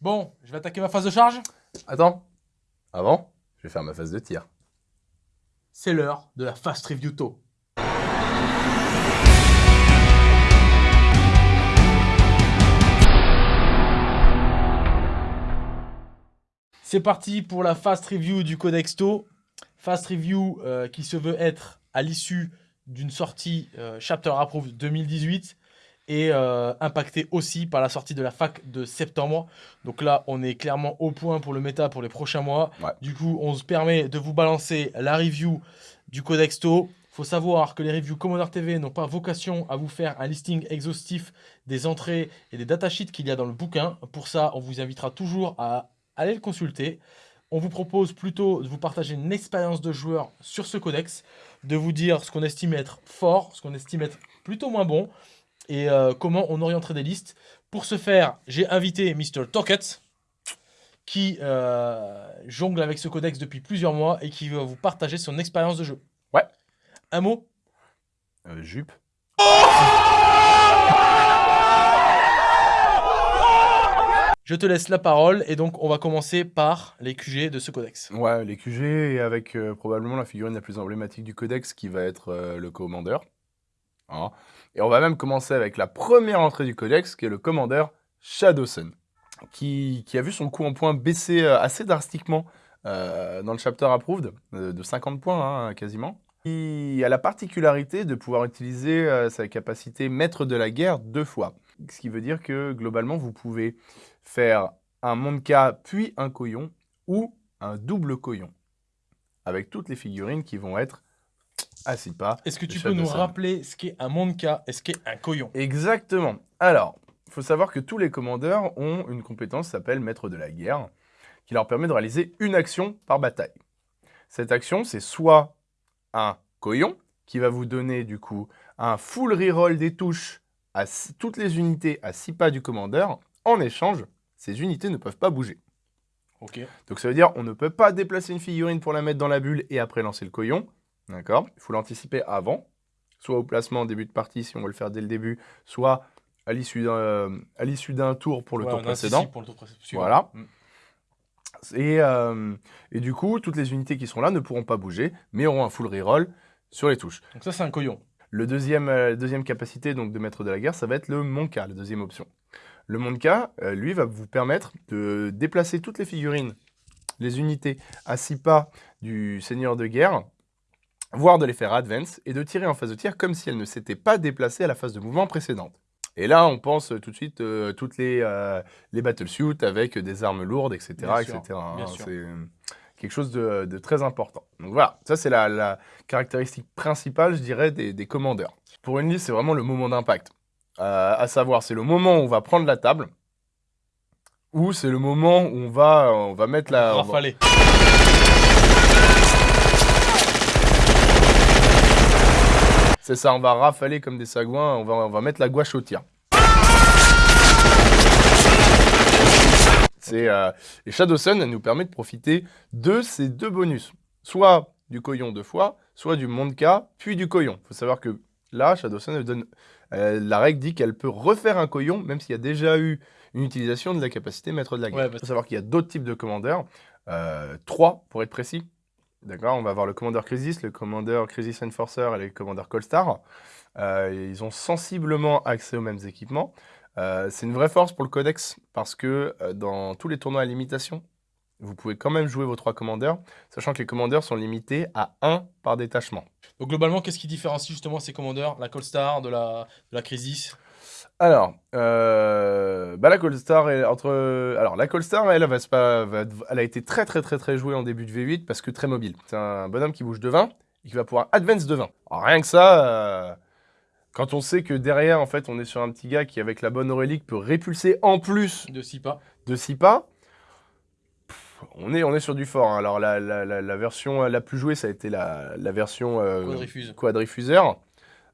Bon, je vais attaquer ma phase de charge. Attends. Avant, je vais faire ma phase de tir. C'est l'heure de la Fast Review Tôt. C'est parti pour la Fast Review du Codex Tau. Fast Review euh, qui se veut être à l'issue d'une sortie euh, Chapter Approved 2018 et euh, impacté aussi par la sortie de la fac de septembre. Donc là, on est clairement au point pour le méta pour les prochains mois. Du coup, on se permet de vous balancer la review du Codex Tau. faut savoir que les reviews Commander TV n'ont pas vocation à vous faire un listing exhaustif des entrées et des datasheets qu'il y a dans le bouquin. Pour ça, on vous invitera toujours à aller le consulter. On vous propose plutôt de vous partager une expérience de joueur sur ce codex, de vous dire ce qu'on estime être fort, ce qu'on estime être plutôt moins bon, et euh, comment on orienterait des listes. Pour ce faire, j'ai invité Mr. Tocket, qui euh, jongle avec ce codex depuis plusieurs mois et qui va vous partager son expérience de jeu. Ouais. Un mot? Euh, Jupe. Je te laisse la parole et donc on va commencer par les QG de ce codex. Ouais, les QG et avec probablement la figurine la plus emblématique du codex qui va être le commandeur. Hein. Et on va même commencer avec la première entrée du codex, qui est le commandeur Shadowsun, qui, a vu son coût en points baisser euh, assez drastiquement euh, dans le chapter approved, euh, de 50 points hein, quasiment. Il a la particularité de pouvoir utiliser sa capacité maître de la guerre deux fois. Ce qui veut dire que globalement, vous pouvez faire un Monka puis un Koyon ou un double Koyon. Avec toutes les figurines qui vont être ah, pas. Est-ce que tu peux nous rappeler ce qu'est un Monka et ce qu'est un Koyon? Exactement. Alors, il faut savoir que tous les commandeurs ont une compétence qui s'appelle Maître de la guerre, qui leur permet de réaliser une action par bataille. Cette action, c'est soit un Koyon, qui va vous donner du coup un full reroll des touches à toutes les unités à 6 pas du commandeur. En échange, ces unités ne peuvent pas bouger. Ok. Donc ça veut dire on ne peut pas déplacer une figurine pour la mettre dans la bulle et après lancer le Koyon. D'accord Il faut l'anticiper avant, soit au placement en début de partie si on veut le faire dès le début, soit à l'issue d'un tour pour le tour précédent. Pour le tour Voilà. Mm. Et, euh, et, du coup, toutes les unités qui sont là ne pourront pas bouger, mais auront un full reroll sur les touches. Donc ça, c'est un coyon. Le deuxième, euh, deuxième capacité donc, de maître de la guerre, ça va être le Monka, la deuxième option. Le Monka, euh, lui, va vous permettre de déplacer toutes les figurines, les unités à six pas du seigneur de guerre, voire de les faire advance, et de tirer en phase de tir comme si elles ne s'étaient pas déplacées à la phase de mouvement précédente. Et là, on pense tout de suite euh, toutes les, euh, les battlesuits avec des armes lourdes, etc. etc. Hein. c'est euh, quelque chose de, très important. Donc voilà, ça c'est la, caractéristique principale, je dirais, des, commandeurs. Pour une liste, c'est vraiment le moment d'impact. à savoir, c'est le moment où on va prendre la table, ou c'est le moment où on va, on va mettre la... C'est ça, on va rafaler comme des sagouins, on va, on va mettre la gouache au tir. Euh, et Shadow Sun nous permet de profiter de ces deux bonus. Soit du Koyon deux fois, soit du Monka, puis du Koyon. Il faut savoir que là, Shadow Sun, donne, euh, la règle dit qu'elle peut refaire un Koyon, même s'il y a déjà eu une utilisation de la capacité maître de la guerre. Il faut savoir qu'il y a d'autres types de commandeurs, euh, trois pour être précis. D'accord On va avoir le commandeur Crisis, le commandeur Crisis Enforcer et le commandeur Colstar. Euh, ils ont sensiblement accès aux mêmes équipements. Euh, c'est une vraie force pour le codex parce que euh, dans tous les tournois à limitation, vous pouvez quand même jouer vos trois commandeurs, sachant que les commandeurs sont limités à 1 par détachement. Donc globalement, qu'est-ce qui différencie justement ces commandeurs? La Colstar de la Crisis? Alors, euh, bah la Colstar, entre, alors la Colstar, elle, va, elle a été très très très très jouée en début de V8 parce que très mobile. C'est un bonhomme qui bouge de 20 et qui va pouvoir advance de 20. Alors, rien que ça, euh, quand on sait que derrière, en fait, on est sur un petit gars qui, avec la bonne Aurélique, peut répulser en plus de 6 pas, de 6 pas on, est, on est sur du fort. Hein. Alors, la, la, version la plus jouée, ça a été la, version euh, quadrifuseur.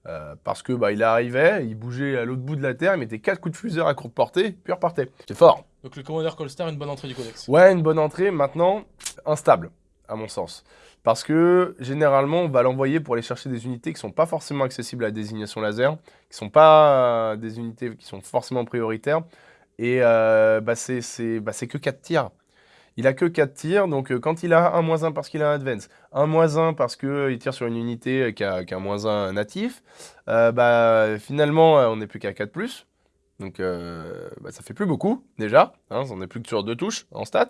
Euh, parce que bah, il arrivait, il bougeait à l'autre bout de la Terre, il mettait 4 coups de fuseur à courte portée, puis il repartait. C'est fort. Donc le commandeur Colstar, une bonne entrée du codex. Ouais, une bonne entrée, maintenant, instable, à mon sens. Parce que, généralement, on va l'envoyer pour aller chercher des unités qui ne sont pas forcément accessibles à la désignation laser, qui ne sont pas euh, des unités qui sont forcément prioritaires, Et euh, bah, c'est bah, c'est que 4 tirs. Il a que 4 tirs, donc euh, quand il a un moins 1 parce qu'il a un advance, un moins 1 parce qu'il tire sur une unité euh, qui a, qui a un moins 1 natif, euh, bah, finalement, euh, on n'est plus qu'à 4 plus. Donc euh, bah, ça fait plus beaucoup déjà, hein, on n'est plus que sur deux touches en stats.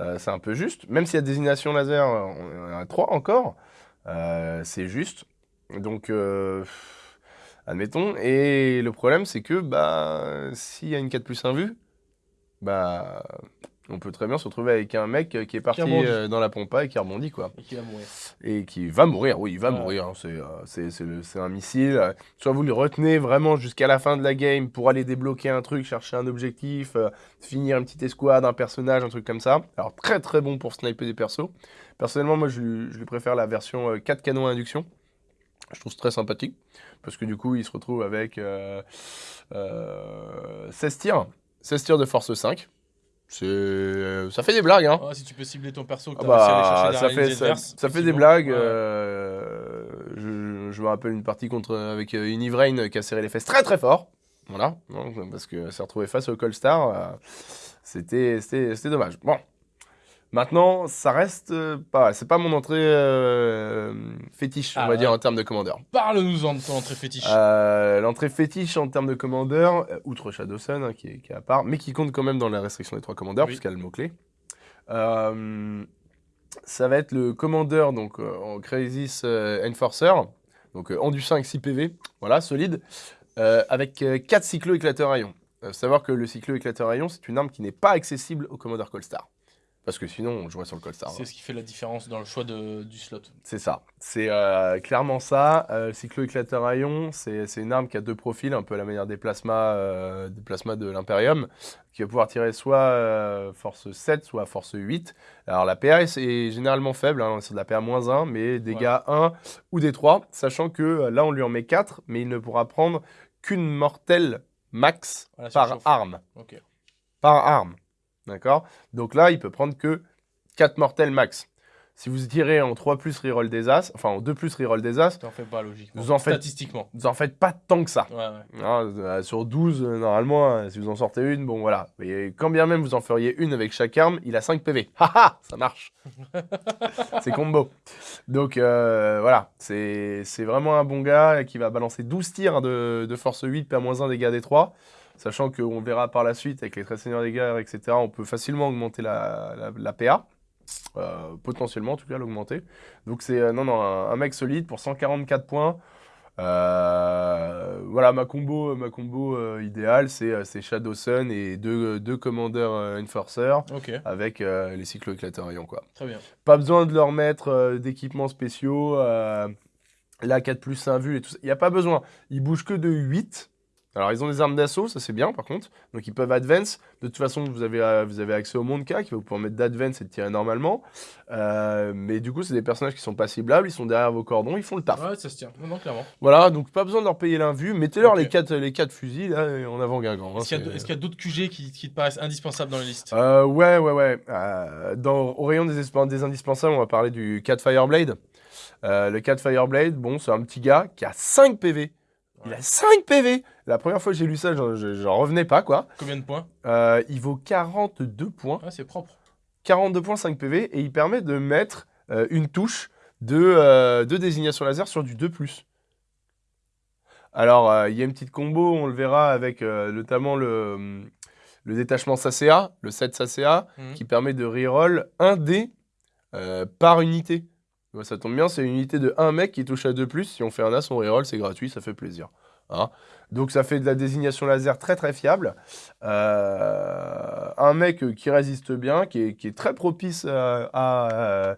Euh, c'est un peu juste. Même s'il y a désignation laser, euh, on à 3 encore. Euh, c'est juste. Donc, euh, admettons. Et le problème, c'est que bah, s'il y a une 4 plus 1 vue, bah, on peut très bien se retrouver avec un mec qui est parti euh, dans la pompa et qui rebondit, quoi. Et qui va mourir. Et qui va mourir, oui, il va Ouais. mourir. hein. C'est, euh, c'est, un missile. euh, Soit vous le retenez vraiment jusqu'à la fin de la game pour aller débloquer un truc, chercher un objectif, euh, finir une petite escouade, un personnage, un truc comme ça. Alors très très bon pour sniper des persos. Personnellement, moi je lui, je lui préfère la version euh, 4 canons à induction. Je trouve très sympathique. Parce que du coup, il se retrouve avec euh, euh, 16 tirs. 16 tirs de force 5. Euh, ça fait des blagues, hein. Si tu peux cibler ton perso, que Ah t'as réussi à aller bah, chercher ça, fait, ça, fait des blagues. Ouais. euh, je, je me rappelle une partie contre, avec euh, une Ivrain qui a serré les fesses très très fort. Voilà, parce que s'est retrouvé face au Colstar. c'était dommage. Bon. Maintenant, ça reste euh, pas. C'est pas mon entrée euh, fétiche, on Ah, va dire, en termes de commandeur. Parle-nous-en de ton entrée fétiche. Euh, L'entrée fétiche en termes de commandeur, euh, outre Shadowsun, hein, qui, est, qui est à part, mais qui compte quand même dans la restriction des trois commandeurs, Oui. puisqu'il y a le mot-clé. Ça va être le commandeur, donc en Crisis Enforcer, donc en du 5, 6 PV, voilà, solide, avec 4 cyclo-éclateurs à ion. Euh, savoir que le cyclo-éclateur à ion, c'est une arme qui n'est pas accessible au commandeur Colstar. Parce que sinon, on jouerait sur le Colstar. C'est ce qui fait la différence dans le choix de, du slot. C'est ça. C'est euh, clairement ça. Euh, cyclo-éclateur à ion, c'est une arme qui a deux profils, un peu à la manière des plasmas, euh, des plasmas de l'Imperium, qui va pouvoir tirer soit euh, force 7, soit force 8. Alors la PA est, généralement faible, hein, c'est de la PA-1, mais dégâts 1 ou des 3, sachant que là on lui en met 4, mais il ne pourra prendre qu'une mortelle max Voilà, par arme par arme. D'accord? Donc là, il peut prendre que 4 mortels max. Si vous tirez en 3 plus reroll des as, enfin en 2 plus reroll des as, fais pas logiquement. Vous en faites- Statistiquement. vous en faites pas tant que ça. Ouais, ouais. Hein, euh, sur 12, euh, normalement, euh, si vous en sortez une, bon voilà. Et quand bien même vous en feriez une avec chaque arme, il a 5 PV. Haha, ça marche. c'est combo. Donc euh, voilà, c'est c'est vraiment un bon gars qui va balancer 12 tirs de, de force 8, PA-1 dégâts des 3. Sachant qu'on verra par la suite avec les très seigneurs des guerres, etc., on peut facilement augmenter la, la, la PA. Euh, potentiellement, en tout cas, l'augmenter. Donc c'est euh, non, non, un, un mec solide pour 144 points. Euh, voilà, ma combo, ma combo idéale, c'est Shadow Sun et deux, deux commandeurs Enforcer Ok, avec les cyclo éclateurs rayons, quoi. très bien. Pas besoin de leur mettre d'équipements spéciaux, la 4 plus 1 vue et tout ça. Il n'y a pas besoin. Ils bougent que de 8. Alors, ils ont des armes d'assaut, ça c'est bien par contre. Donc, ils peuvent advance. De toute façon, vous avez, euh, vous avez accès au monde K qui va vous permettre d'advance et de tirer normalement. Euh, mais du coup, c'est des personnages qui sont pas ciblables. Ils sont derrière vos cordons, ils font le taf. Ouais, ça se tient. Non, non, clairement. Voilà, donc pas besoin de leur payer l'invue. Mettez-leur les 4 les quatre fusils là, en avant Guingamp. hein, Est-ce qu'il y a, d'autres QG qui, qui te paraissent indispensables dans les listes? Euh, ouais, ouais, ouais. Dans, au rayon des, indispensables, on va parler du 4 Fireblade. Euh, le 4 Fireblade, bon, c'est un petit gars qui a 5 PV. Il a 5 PV La première fois que j'ai lu ça, j'en- je- j'en revenais pas, quoi. Combien de points? Euh, il vaut 42 points. Ah, c'est propre. 42 points, 5 PV. Et il permet de mettre euh, une touche de, euh, de désignation laser sur du 2+. Alors, il y a une petite combo, on le verra avec notamment le, le détachement SACA, le 7 SACA, Mhm. qui permet de reroll 1 dé par unité. Ça tombe bien, c'est une unité de 1 mec qui touche à 2+. Si on fait un as, on reroll, c'est gratuit, ça fait plaisir. Hein. Donc ça fait de la désignation laser très très fiable. Euh, un mec qui résiste bien, qui est, qui est très propice à,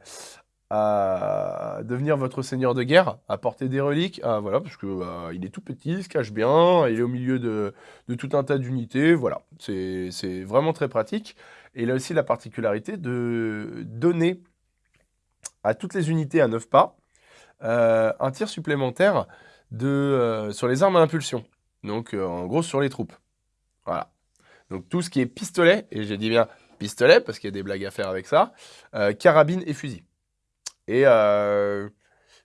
à devenir votre seigneur de guerre, à porter des reliques, voilà, parce que euh, il est tout petit, il se cache bien, il est au milieu de, de tout un tas d'unités, voilà, c'est vraiment très pratique. Et il a aussi la particularité de donner à toutes les unités à 9 pas euh, un tir supplémentaire de, euh, sur les armes à impulsion. Donc, euh, en gros, sur les troupes. Voilà. Donc, tout ce qui est pistolet, et j'ai dit bien pistolet, parce qu'il y a des blagues à faire avec ça, carabine et fusil. Et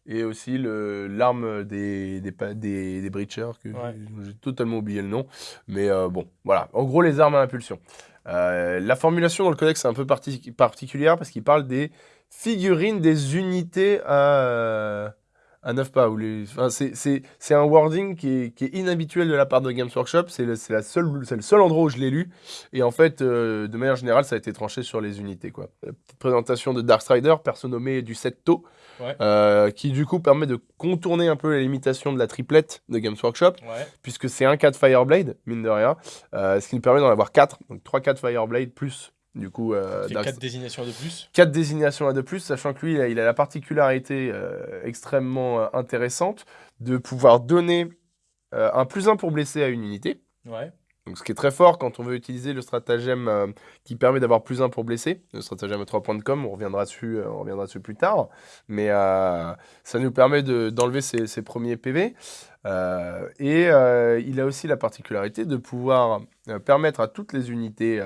et aussi l'arme des, des, pa- des, des breachers, que Ouais. j'ai totalement oublié le nom. Mais bon, voilà. En gros, les armes à impulsion. Euh, la formulation dans le codex est un peu parti- particulière parce qu'il parle des figurines des unités à, euh, à 9 pas. Ou les, enfin, c'est- un wording qui est, qui est inhabituel de la part de Games Workshop. C'est le, le seul endroit où je l'ai lu. Et en fait, euh, de manière générale, ça a été tranché sur les unités. Quoi. La petite présentation de Darkstrider, perso nommé du 7 taux, Ouais. euh, qui du coup permet de contourner un peu les limitations de la triplette de Games Workshop Ouais. puisque c'est un 4 Fireblade, mine de rien, euh, ce qui nous permet d'en avoir 4, donc 3 4 Fireblade plus, du coup, euh, Dark- 4 désignations de plus. 4 désignations à de plus, sachant que lui, il a, il a la particularité euh, extrêmement euh, intéressante de pouvoir donner euh, un plus 1 pour blesser à une unité, Ouais. donc, ce qui est très fort quand on veut utiliser le stratagème qui permet d'avoir plus 1 pour blesser, le stratagème à 3 points de com, on reviendra dessus, on reviendra dessus plus tard, mais ça nous permet de- d'enlever ses, ses premiers PV. Et il a aussi la particularité de pouvoir permettre à toutes les unités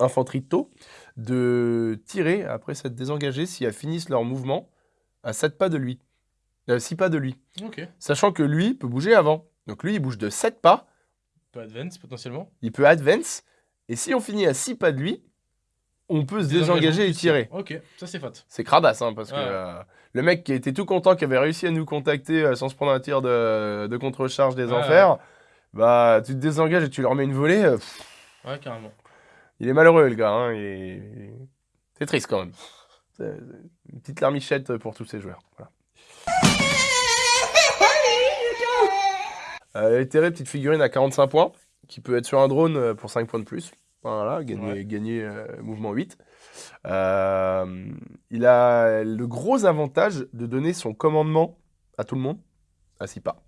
infanterie de taux de tirer après s'être désengagées si elles finissent leur mouvement à 7 pas de lui, 6 pas de lui, sachant que lui peut bouger avant. Donc lui, il bouge de 7 pas, Peut advance potentiellement. il peut advance, et si on finit à 6 pas de lui, on peut se désengager et tirer. Ok, ça c'est fat. C'est cradasse, hein, parce que euh, le mec qui était tout content, qui avait réussi à nous contacter euh, sans se prendre un tir de, de contre-charge des enfers, bah tu te désengages et tu leur mets une volée, euh, pff, Ouais, carrément. Il est malheureux le gars, hein, est- c'est triste quand même. Une petite larmichette pour tous ces joueurs. Voilà. Euh, petite figurine à 45 points, qui peut être sur un drone euh, pour 5 points de plus. Voilà, gagner, Ouais. gagner euh, mouvement 8. Euh, il a le gros avantage de donner son commandement à tout le monde, à 6 pas.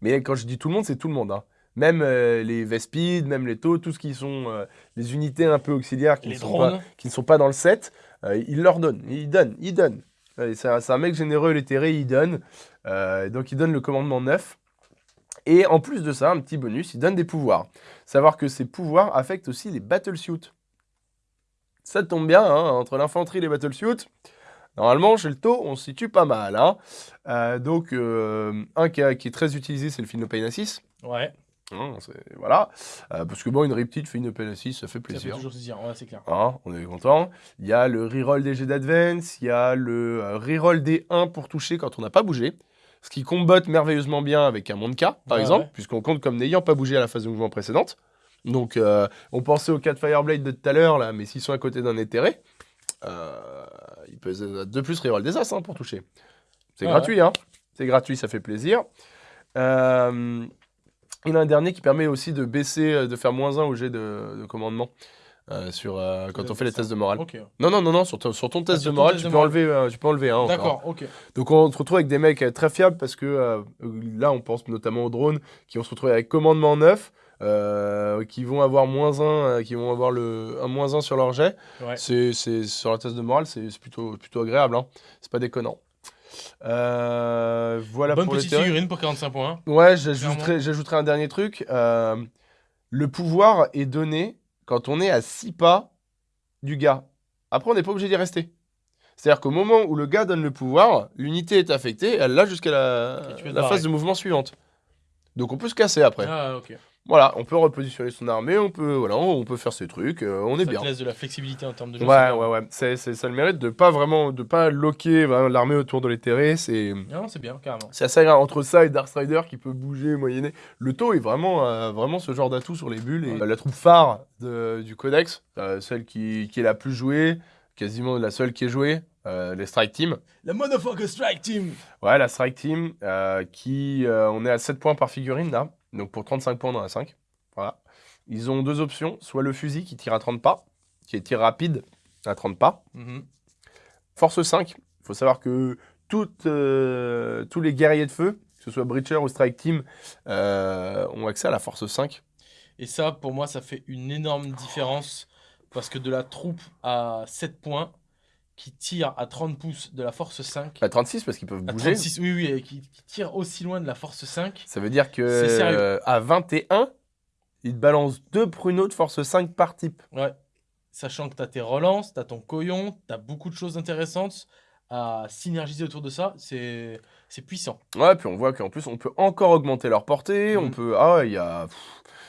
Mais quand je dis tout le monde, c'est tout le monde. hein. Même euh, les Vespides, même les Taux, tout ce qui sont euh, les unités un peu auxiliaires qui, ne sont pas, drones. qui ne sont pas dans le set, euh, il leur donne. Il donne, il donne. C'est un, mec généreux, l'éthéré, il donne. Donc il donne le commandement 9. Et en plus de ça, un petit bonus, il donne des pouvoirs. Savoir que ces pouvoirs affectent aussi les battlesuits. Ça tombe bien, hein, entre l'infanterie et les battlesuits. Normalement, chez le taux, on se situe pas mal. hein. Euh, donc, euh, un qui, qui est très utilisé, c'est le Philopénacis. Ouais, Hein, voilà. Euh, parce que bon, une riptide fait une P6, ça fait ça fait plaisir. toujours plaisir. Ouais, c'est clair. Hein, on est content. Il y a le reroll des jets d'advance, il y a le euh, reroll des 1 pour toucher quand on n'a pas bougé. Ce qui combotte merveilleusement bien avec un Monka, par Ouais, exemple, ouais. puisqu'on compte comme n'ayant pas bougé à la phase de mouvement précédente. Donc, euh, on pensait aux 4 Fireblade de tout à l'heure, là, mais s'ils sont à côté d'un éthéré, euh, ils peuvent de plus reroll des As hein, pour toucher. C'est gratuit, hein. C'est gratuit, ça fait plaisir. Euh, il a un dernier qui permet aussi de baisser, euh, de faire moins 1 au jet de, de commandement euh, sur, euh, quand on fait les tests de morale. Non, non, non, non, sur, ton- sur ton test Ah, sur de morale, test tu, de peux morale. enlever, euh, tu peux enlever un. D'accord, ok. Donc on se retrouve avec des mecs très fiables parce que là, on pense notamment aux drones qui vont se retrouver avec commandement 9, euh, qui vont avoir moins 1, qui vont avoir le, un moins 1 sur leur jet. Ouais. C'est, sur la test de morale, c'est c'est plutôt, plutôt agréable. Hein. C'est pas déconnant. Euh, voilà Bonne pour petite figurine pour 45 points. Ouais, j'ajouterai, un dernier truc. Euh, le pouvoir est donné quand on est à 6 pas du gars. Après, on n'est pas obligé d'y rester. C'est-à-dire qu'au moment où le gars donne le pouvoir, l'unité est affectée, elle l'a jusqu'à la, la phase de mouvement suivante. Donc on peut se casser après. Ah, ok. Voilà, on peut repositionner son armée, on peut, voilà, on peut faire ses trucs, euh, on est Ça bien. te laisse de la flexibilité en termes de jeu. Ouais, ouais, ouais. C'est, ça le mérite de pas vraiment, de pas loquer l'armée autour de l'éthéré. C'est, Non, c'est bien, carrément. c'est assez agréable. Entre ça et Darkstrider qui peut bouger, moyenner. Le taux est vraiment, euh, vraiment ce genre d'atout sur les bulles. Et, Ouais. euh, la troupe phare de- du Codex, euh, celle qui, qui est la plus jouée, quasiment la seule qui est jouée, euh, les Strike Team. La Motherfucker Strike Team Ouais, la Strike Team, euh, qui, euh, on est à 7 points par figurine là, donc pour 35 points dans la 5. Voilà. Ils ont deux options, soit le fusil qui tire à 30 pas, qui est tir rapide à 30 pas, Mhm. Force 5, il faut savoir que toutes, euh, tous les guerriers de feu, que ce soit Breacher ou Strike Team, euh, ont accès à la Force 5. Et ça, pour moi, ça fait une énorme différence parce que de la troupe à 7 points qui tire à 30 pouces de la force 5, À 36 parce qu'ils peuvent à bouger. 36, oui, oui, et qui, qui tire aussi loin de la force 5, Ça veut dire que euh, à 21, ils te balancent deux pruneaux de Force 5 par type. ouais. Sachant que tu as tes relances, tu as ton coyon, tu as beaucoup de choses intéressantes. à synergiser autour de ça, c'est puissant. Ouais, puis on voit qu'en plus, on peut encore augmenter leur portée. On Mhm. peut. Ah il y a.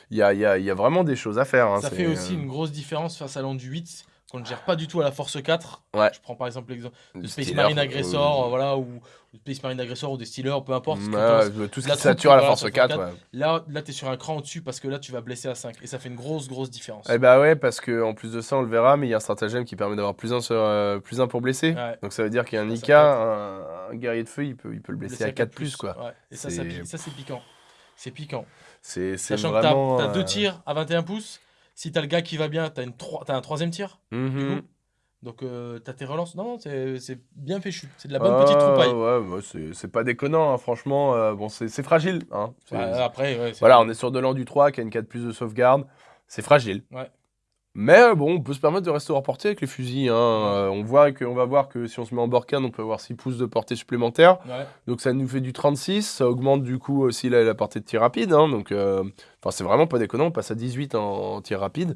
Il y a, y a- y a vraiment des choses à faire. hein, Ça fait aussi euh, une grosse différence face à l'Andu 8 qu'on ne gère pas du tout à la Force 4. Ouais. Je prends par exemple l'exemple de Space Steelers, Marine euh, Agressor, euh, voilà, ou, Space Marine Agressor ou des Steelers, peu importe. ouais, ouais, tout ce qui sature à la force sur 4. 4. ouais. Là, là tu es sur un cran au-dessus parce que là, tu vas blesser à 5. Et ça fait une grosse, grosse différence. Eh bah ouais, parce que en plus de ça, on le verra, mais il y a un stratagème qui permet d'avoir plus un, sur, euh, plus un pour blesser. Donc ça veut dire qu'il y a un peut un, un guerrier de feu, il peut, il peut le blesser à 4 plus, quoi. Et ça, ça, ça, c'est piquant. C'est piquant. Sachant que tu as, deux euh, tirs à 21 pouces. Si tu as le gars qui va bien, tu as, un troisième tir. mhm. Donc, tu as tes relances. Non, non, c'est bien fichu. C'est de la bonne petite Ah, troupaille. Ouais, ouais, c'est pas déconnant, hein, franchement. euh, bon, c'est fragile. Hein. Ouais, après, ouais, Voilà, on est sur de l'an du 3 qui a une 4 plus de sauvegarde. C'est fragile. Ouais. Mais bon, on peut se permettre de rester hors portée avec les fusils. hein. Euh, on, voit que, on va voir que si on se met en borcane, on peut avoir 6 pouces de portée supplémentaire. Ouais. Donc ça nous fait du 36. Ça augmente du coup aussi la, la portée de tir rapide. hein. Donc euh, c'est vraiment pas déconnant. On passe à 18 en, en tir rapide.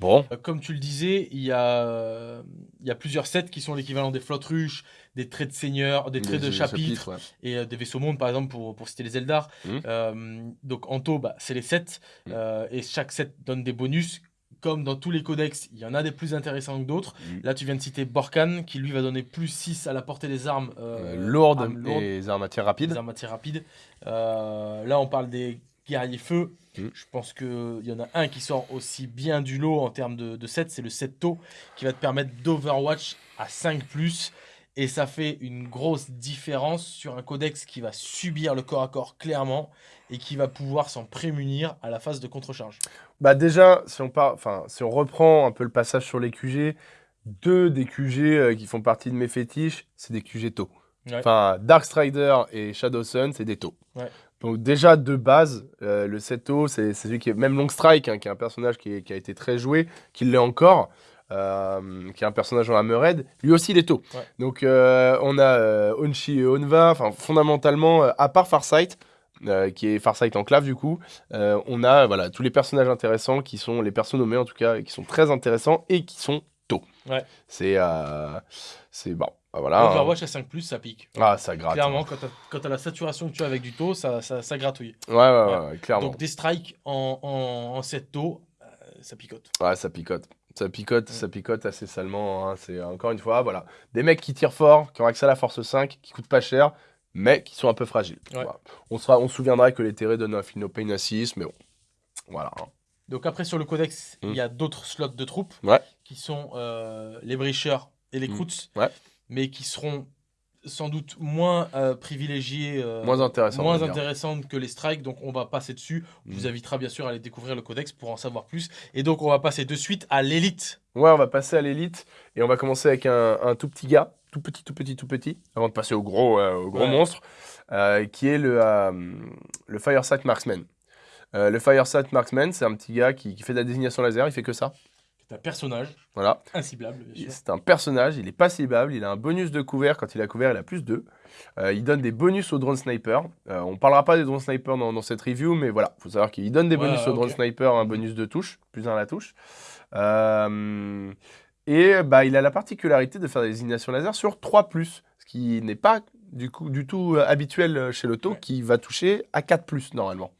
Bon. Euh, Comme tu le disais, il y a, il y a plusieurs sets qui sont l'équivalent des flottes ruches, des traits de seigneur, des traits de chapitre ouais. et euh, des vaisseaux mondes, par exemple, pour, pour citer les Eldar. Euh, donc en taux, bah, c'est les sets. Euh, et chaque set donne des bonus. Comme dans tous les codex, il y en a des plus intéressants que d'autres. Mhm. Là, tu viens de citer Borkan, qui lui va donner plus 6 à la portée des armes Euh, euh, lourdes armes lourdes, et les armes à tir rapide. des armes à tir rapide. Euh, là, on parle des guerriers feu. Mhm. Je pense qu'il y en a un qui sort aussi bien du lot en termes de, de set, c'est le set taux, qui va te permettre d'Overwatch à 5 ⁇ et ça fait une grosse différence sur un codex qui va subir le corps à corps clairement et qui va pouvoir s'en prémunir à la phase de contre-charge. Bah déjà, si on, part, enfin, si on reprend un peu le passage sur les QG, deux des QG euh, qui font partie de mes fétiches, c'est des QG taux. Ouais. Enfin, Dark Strider et Shadow Sun, c'est des taux. Ouais. Donc déjà, de base, euh, le 7 taux, c'est c'est celui qui est... Même Long Strike, hein, qui est un personnage qui, est- qui a été très joué, qui l'est encore, euh, qui est un personnage en Hammerhead, lui aussi, il est. Ouais. Donc euh, on a euh, Onshi et Onva, enfin fondamentalement, à part Farsight, qui est Farsight Enclave du coup, on a voilà, tous les personnages intéressants qui sont les persos nommés en tout cas, qui sont très intéressants et qui sont tôt. Ouais. C'est c'est bon, bah, voilà. hein. Overwatch à 5 ⁇ ça pique. Ah, ça gratte. Clairement, quand tu as, la saturation que tu as avec du taux, ça, ça, ça gratouille. Ouais, ouais, ouais, clairement. Donc des strikes en, en, en 7 taux, ça picote. Ouais, ça picote. Ça picote, ça picote assez salement. hein. C'est encore une fois, voilà, des mecs qui tirent fort, qui ont accès à la force 5, qui coûtent pas cher, mais qui sont un peu fragiles. Ouais. Voilà. On, sera, on se souviendra que les terrés donnent un Philno Pain à 6, mais bon, voilà. hein. Donc après sur le codex, il y a d'autres slots de troupes Ouais. qui sont euh, les Breachers et les Mm. Kroots, Ouais. mais qui seront sans doute moins euh, privilégiés, euh, Moins intéressant. on moins va dire. intéressantes que les strikes. Donc on va passer dessus. On Mm. vous invitera bien sûr à aller découvrir le codex pour en savoir plus. Et donc on va passer de suite à l'élite. Ouais, on va passer à l'élite et on va commencer avec un, un tout petit gars, tout petit, tout petit, tout petit, avant de passer au gros, euh, au gros Ouais. monstre, qui est le, le Firesight Marksman. Le Firesight Marksman, c'est un petit gars qui, qui fait de la désignation laser, il fait que ça. C'est un personnage Voilà. inciblable, bien sûr. C'est un personnage, il est pas ciblable, il a un bonus de couvert, quand il a couvert, il a plus 2. il donne des bonus aux drone sniper. Euh, on parlera pas des drone sniper dans, dans cette review, mais voilà, faut savoir qu'il donne des Ouais, bonus aux drone sniper, un bonus de touche, plus un à la touche. Euh, et bah, il a la particularité de faire des désignations laser sur 3 ce qui n'est pas du, coup, du tout euh, habituel chez Ouais. qui va toucher à 4 normalement.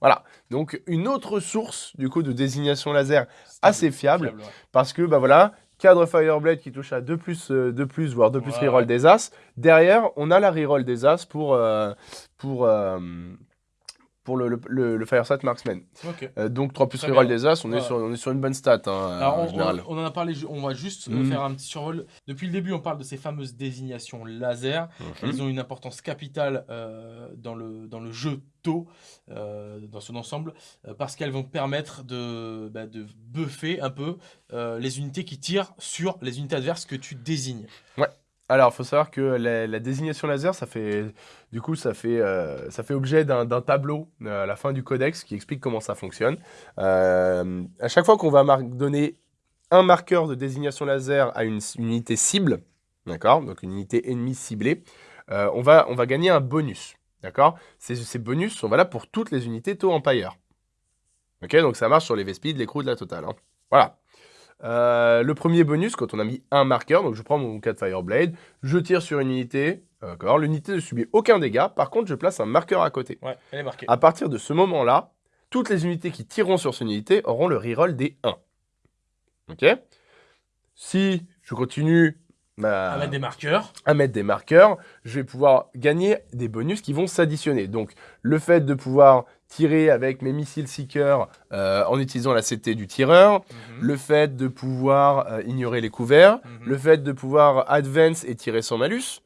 Voilà, donc une autre source du coup de désignation laser assez fiable, ouais. parce que, bah voilà, cadre Fireblade qui touche à 2 plus, euh, 2 plus voire 2 plus Ouais, reroll des As. Derrière, on a la reroll des As pour, euh, pour, euh, pour le, le, le, le Marksman. Euh, donc 3 plus reroll des As, on, est sur, on est sur une bonne stat hein, Alors, en on, général. on- on en a parlé, on va juste euh, Mhm. faire un petit survol. Depuis le début, on parle de ces fameuses désignations laser. Mhm. Elles ont une importance capitale euh, dans, le, dans le jeu tôt, euh, dans son ensemble, parce qu'elles vont permettre de, bah, de buffer un peu les unités qui tirent sur les unités adverses que tu désignes. Alors, il faut savoir que la, désignation laser, ça fait, du coup, ça fait, euh, ça fait objet d'un tableau euh, à la fin du codex qui explique comment ça fonctionne. Euh, à chaque fois qu'on va donner un marqueur de désignation laser à une, unité cible, d'accord, donc une unité ennemie ciblée, on, va, on va gagner un bonus, d'accord. Ces, ces bonus sont valables pour toutes les unités Tau Empire. Ok, donc ça marche sur les Vespides, les crews de la totale. hein. Voilà. Euh, le premier bonus, quand on a mis un marqueur, donc je prends mon 4 Fireblade, je tire sur une unité, d'accord, l'unité ne subit aucun dégât, par contre je place un marqueur à côté. Ouais, elle est marquée. À partir de ce moment-là, toutes les unités qui tireront sur cette unité auront le reroll des 1. Ok? Si je continue ma- À mettre des marqueurs. à mettre des marqueurs, je vais pouvoir gagner des bonus qui vont s'additionner. Donc, le fait de pouvoir tirer avec mes missiles Seeker euh, en utilisant la CT du tireur, Mhm. le fait de pouvoir euh, ignorer les couverts, Mhm. le fait de pouvoir advance et tirer sans malus,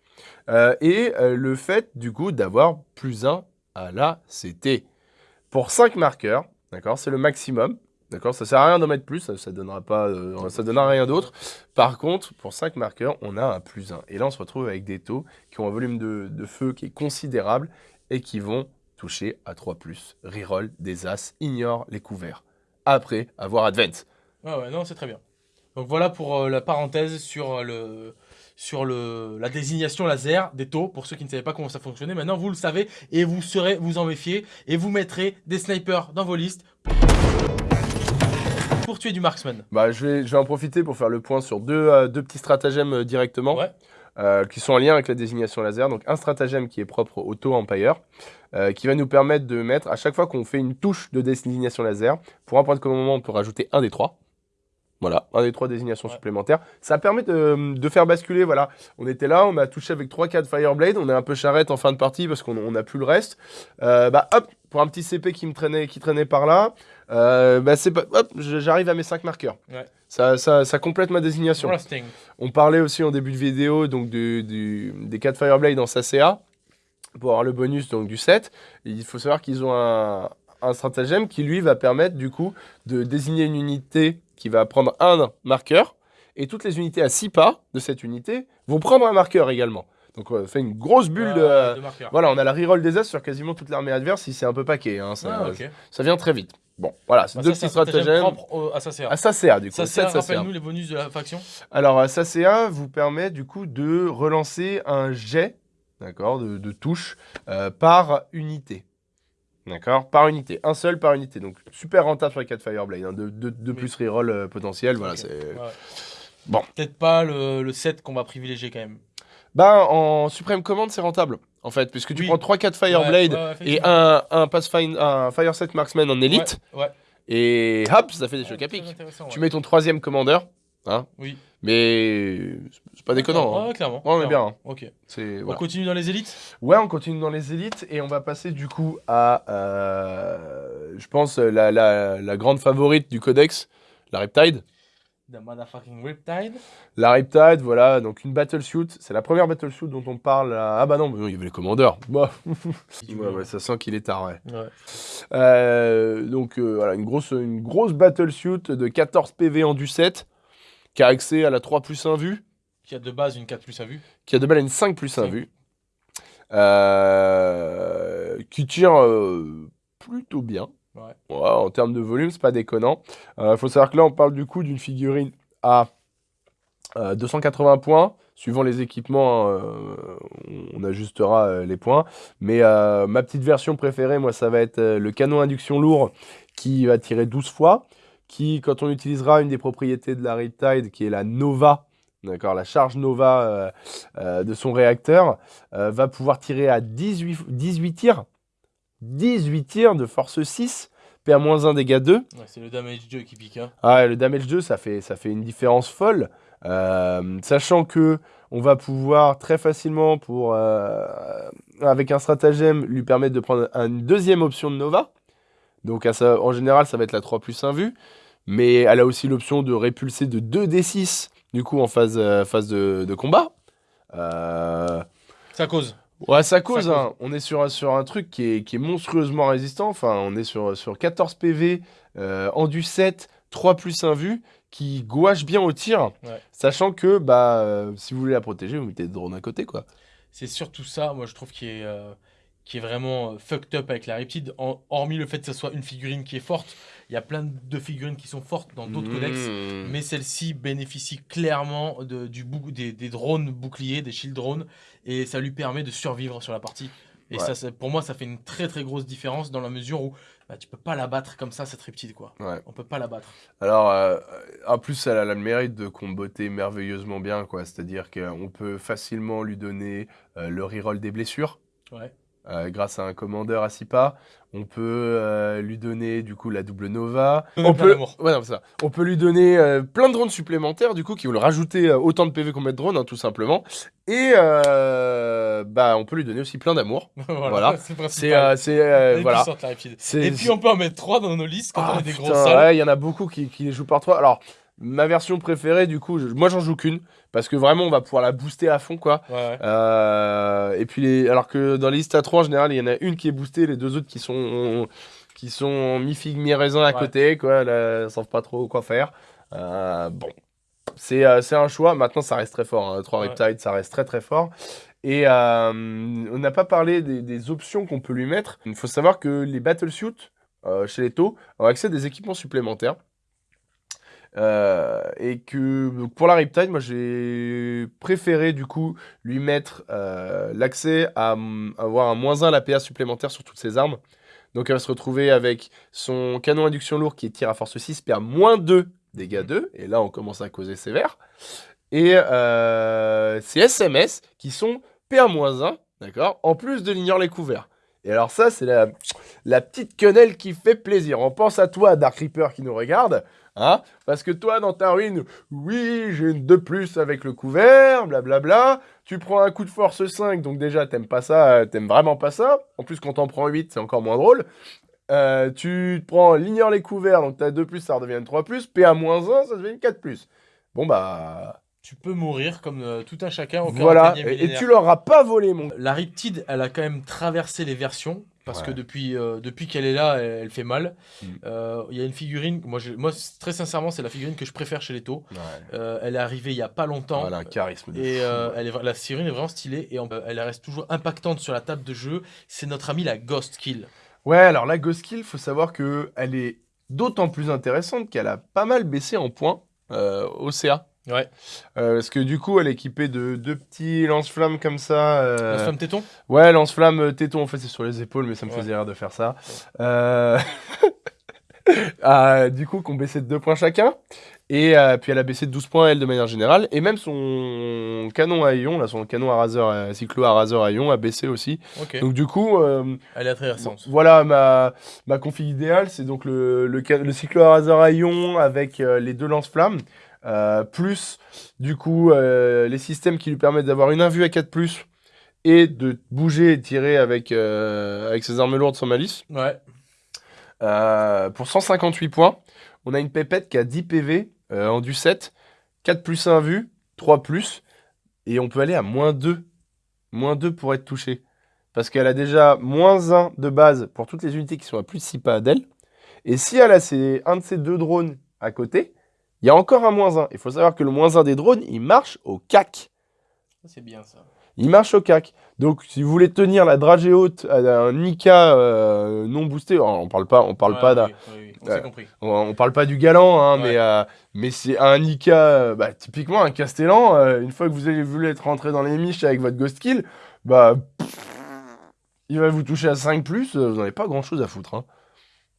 euh, et le fait, du coup, d'avoir plus 1 à la CT. Pour 5 marqueurs, d'accord, c'est le maximum. D'accord, ça sert à rien d'en mettre plus, ça, ça donnera pas, ça donnera rien d'autre. Par contre, pour 5 marqueurs, on a un plus 1. Et là, on se retrouve avec des taux qui ont un volume de, de feu qui est considérable et qui vont toucher à 3 plus. Reroll des as, ignore les couverts. Après avoir advance. Ouais, ouais, non, c'est très bien. Donc voilà pour euh, la parenthèse sur, euh, le, sur le, la désignation laser des taux. Pour ceux qui ne savaient pas comment ça fonctionnait, maintenant vous le savez et vous serez vous en méfier et vous mettrez des snipers dans vos listes pour tuer du marksman. Bah, je, vais, je vais en profiter pour faire le point sur deux, euh, deux petits stratagèmes euh, directement. Ouais. Euh, qui sont en lien avec la désignation laser. Donc un stratagème qui est propre au Tau Empire, euh, qui va nous permettre de mettre, à chaque fois qu'on fait une touche de désignation laser, pour un point de commandement, on peut rajouter un des trois. Voilà, un des trois désignations Ouais. supplémentaires. Ça permet de, de faire basculer, voilà. On était là, on a touché avec 3-4 Fireblade, on est un peu charrette en fin de partie parce qu'on n'a plus le reste. Euh, bah hop, pour un petit CP qui me traînait, qui traînait par là, euh, bah c'est pas, hop, j'arrive à mes 5 marqueurs. Ouais. Ça, ça, ça complète ma désignation. On parlait aussi en début de vidéo donc du, du- des 4 Fireblade en SACA pour avoir le bonus donc, du 7. Il faut savoir qu'ils ont un, un stratagème qui lui va permettre du coup de désigner une unité qui va prendre un marqueur et toutes les unités à 6 pas de cette unité vont prendre un marqueur également. Donc on fait une grosse bulle de... Ouais, de marqueurs. Voilà, on a la reroll des As sur quasiment toute l'armée adverse si c'est un peu paquet. hein, ça, Ah, ça vient très vite. Bon, voilà, c'est Bah, deux ça, petits stratagèmes. propre au- à SACA. À SACA du coup. SACA. rappelle-nous les bonus de la faction. Alors, euh, SACA vous permet du coup de relancer un jet, d'accord, de, de touche euh, par unité. D'accord Par unité. Un seul par unité. Donc, super rentable sur les 4 Fireblade. hein, de, de, de Oui. plus reroll euh, potentiel. Voilà, c'est... Ouais. Bon. Peut-être pas le, le 7 qu'on va privilégier quand même. Bah, en Supreme Command, c'est rentable, en fait, puisque tu Oui. prends 3-4 Fireblade Ouais, ouais, et un, un, Pathfind- un Fire Set Marksman en élite, et hop, ça fait des chocs à pic. Tu mets ton troisième commandeur, hein, Oui. mais c'est pas déconnant. hein. Ouais, clairement. Ouais, mais clairement. bien. hein. Ok. C'est, On continue dans les élites? Ouais, on continue dans les élites et on va passer du coup à, euh, je pense, la, la, la grande favorite du codex, la Riptide. The motherfucking Riptide. La Riptide, voilà, donc une battlesuit. C'est la première battlesuit dont on parle. à- Ah bah non, il y avait les commandeurs. Bah. Ouais, ouais, ça sent qu'il est tard, ouais. Ouais. Euh, donc euh, voilà, une grosse, une grosse battlesuit de 14 PV en du 7 qui a accès à la 3 plus 1 vue. Qui a de base une 4 plus à vue. qui a de balle une 5 plus 1 Cinq. vue, euh, qui tire euh, plutôt bien. Ouais. Ouais, en termes de volume, c'est pas déconnant. Il faut savoir que là, on parle du coup d'une figurine à euh, 280 points. Suivant les équipements, euh, on ajustera euh, les points. Mais euh, ma petite version préférée, moi, ça va être euh, le canon induction lourd qui va tirer 12 fois. Qui, quand on utilisera une des propriétés de la Riptide, qui est la Nova, d'accord, la charge Nova euh, euh, de son réacteur, euh, va pouvoir tirer à 18, 18 tirs. 18 tirs de force 6, PA-1 dégâts 2. Ouais, c'est le damage 2 qui pique. Hein. Ah, le damage 2, ça fait, ça fait une différence folle. Sachant que on va pouvoir très facilement, pour, avec un stratagème, lui permettre de prendre une deuxième option de Nova. Donc, en général, ça va être la 3 plus 1 vue. Mais elle a aussi l'option de répulser de 2d6, du coup, en phase, euh, phase de, de combat. Euh, Ça cause. Ouais, ça cause. hein. On est sur, un- sur un truc qui est, qui est monstrueusement résistant. Enfin, on est sur, sur 14 PV, euh, en du 7, 3 plus 1 vue, qui gouache bien au tir. Ouais. Sachant que bah, euh, si vous voulez la protéger, vous mettez des drones à côté. quoi. C'est surtout ça, moi je trouve, qui est, euh, qui est vraiment fucked up avec la Riptide. Hormis le fait que ce soit une figurine qui est forte, il y a plein de figurines qui sont fortes dans d'autres codex. Mmh. Mais celle-ci bénéficie clairement de, du des, des drones boucliers, des shield drones, et ça lui permet de survivre sur la partie. Et Ouais. ça, pour moi, ça fait une très très grosse différence dans la mesure où bah, tu peux pas la battre comme ça, cette riptide, quoi. Ouais. On peut pas la battre. Alors, euh, en plus, elle a le mérite de comboter merveilleusement bien, quoi. C'est-à-dire qu'on peut facilement lui donner euh, le reroll des blessures. Ouais. Euh, grâce à un commandeur à 6 pas. On peut euh, lui donner du coup la double Nova. On peut, ouais, non, ça. on peut lui donner euh, plein de drones supplémentaires du coup qui vont le rajouter autant de PV qu'on met de drones hein, tout simplement. Et bah on peut lui donner aussi plein d'amour. voilà, Voilà. c'est voilà. Et puis on peut en mettre 3 dans nos listes quand Ah, on a des putain, salles. ouais, il y en a beaucoup qui, qui les jouent par trois. Alors ma version préférée du coup, je- moi j'en joue qu'une parce que vraiment on va pouvoir la booster à fond quoi. Ouais, ouais. Euh, et puis, les... alors que dans les listes à 3, en général, il y en a une qui est boostée, les deux autres qui sont, qui sont mi-figue, mi-raisin à Ouais. côté, quoi. Là, ils savent pas trop quoi faire. Euh, bon, c'est euh, c'est un choix. Maintenant, ça reste très fort. Hein. 3 Ouais. Riptide, ça reste très très fort. Et euh, on n'a pas parlé des, des options qu'on peut lui mettre. Il faut savoir que les battlesuits euh, chez les taux ont accès à des équipements supplémentaires. Euh, et que pour la Riptide, moi j'ai préféré du coup lui mettre euh, l'accès à mm, avoir un moins 1 à la PA supplémentaire sur toutes ses armes. Donc elle va se retrouver avec son canon induction lourd qui tire à force 6, perd moins 2 dégâts 2, et là on commence à causer sévère. Et euh, ses SMS qui sont PA-1, d'accord, en plus de l'ignore les couverts. Et alors ça, c'est la petite quenelle qui fait plaisir. On pense à toi, Dark Reaper, qui nous regarde. Hein? Parce que toi, dans ta ruine, oui, j'ai une de plus avec le couvert, blablabla. Tu prends un coup de force 5, donc déjà, t'aimes pas ça, t'aimes vraiment pas ça. En plus, quand t'en prends 8, c'est encore moins drôle. Euh, tu prends l'ignore les couverts, donc t'as 2 plus, ça redevient une 3 plus. PA-1, ça devient une 4 plus. Bon, bah. Tu peux mourir comme euh, tout un chacun. au Voilà. 41e Et, et tu leur as pas volé, mon. La Riptide, elle a quand même traversé les versions. Parce Ouais. que depuis, euh, depuis qu'elle est là, elle, elle fait mal. Mm. Euh, Il y a une figurine, moi, je- moi très sincèrement, c'est la figurine que je préfère chez les taux. Euh, elle est arrivée il y a pas longtemps. Voilà, un charisme de Et fou, ouais. elle est, la figurine est vraiment stylée et on- elle reste toujours impactante sur la table de jeu. C'est notre amie la Ghost Kill. Ouais, alors la Ghost Kill, faut savoir que elle est d'autant plus intéressante qu'elle a pas mal baissé en points au CA. Ouais. Euh, parce que du coup, elle est équipée de deux petits lance-flammes comme ça. euh, La femme téton? Ouais, lance-flamme euh, téton, en fait, c'est sur les épaules, mais ça me Ouais. faisait rire de faire ça. Euh, ah, du coup, qu'on baissait de 2 points chacun. Et puis elle a baissé de 12 points, elle, de manière générale. Et même son canon à ion, là, son canon à raser, cyclo à raser à ion, a baissé aussi. Ok. Donc du coup, Elle est intéressante. voilà ma, ma config idéale, c'est donc le, le, le cyclo à raser à ion avec les deux lance-flammes, euh, plus du coup euh, les systèmes qui lui permettent d'avoir une invue à 4+, et de bouger et tirer avec, euh, avec ses armes lourdes sans malice. Ouais. Pour 158 points, on a une pépette qui a 10 PV en du 7, 4 plus 1 vue, 3 plus, et on peut aller à moins 2. Moins 2 pour être touché. Parce qu'elle a déjà moins 1 de base pour toutes les unités qui sont à plus de 6 pas d'elle. Et si elle a ses- un de ces deux drones à côté, il y a encore un moins 1. Il faut savoir que le moins 1 des drones, il marche au cac. C'est bien ça. Il marche au cac. Donc, si vous voulez tenir la dragée haute à un Nika euh, non boosté, on parle pas, on parle Ouais, pas oui, oui, oui, On s'est compris. on, on parle pas du galant, hein, Ouais. mais, euh, mais c'est un Nika, euh, bah, typiquement un Castellan, euh, une fois que vous avez voulu être rentré dans les miches avec votre Ghost Kill, bah, pff, il va vous toucher à 5+, plus, euh, vous n'avez pas grand chose à foutre. Hein.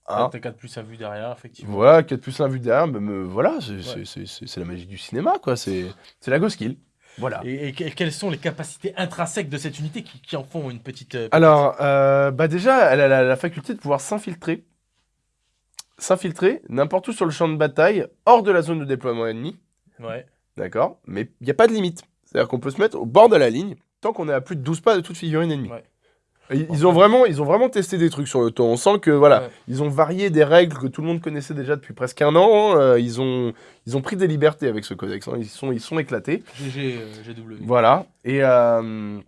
Hein. T'as 4 plus à vue derrière, effectivement. Voilà, 4 plus 1 vu derrière, bah, me- voilà, c'est Ouais. la magie du cinéma, quoi, c'est la Ghost Kill. Voilà. Et, et que- quelles sont les capacités intrinsèques de cette unité qui, qui en font une petite. euh, Alors, euh, bah déjà, elle a la, la faculté de pouvoir s'infiltrer. S'infiltrer n'importe où sur le champ de bataille, hors de la zone de déploiement ennemi. Ouais. D'accord Mais il n'y a pas de limite. C'est-à-dire qu'on peut se mettre au bord de la ligne tant qu'on est à plus de 12 pas de toute figurine ennemie. Ouais. Ils, ils ont vraiment, ils ont vraiment testé des trucs sur le temps. On sent que voilà, Ouais. ils ont varié des règles que tout le monde connaissait déjà depuis presque un an. Euh, ils, ont, ils ont pris des libertés avec ce codex. hein. Ils, sont, ils sont éclatés. GG, euh, GW. Voilà. Et, euh,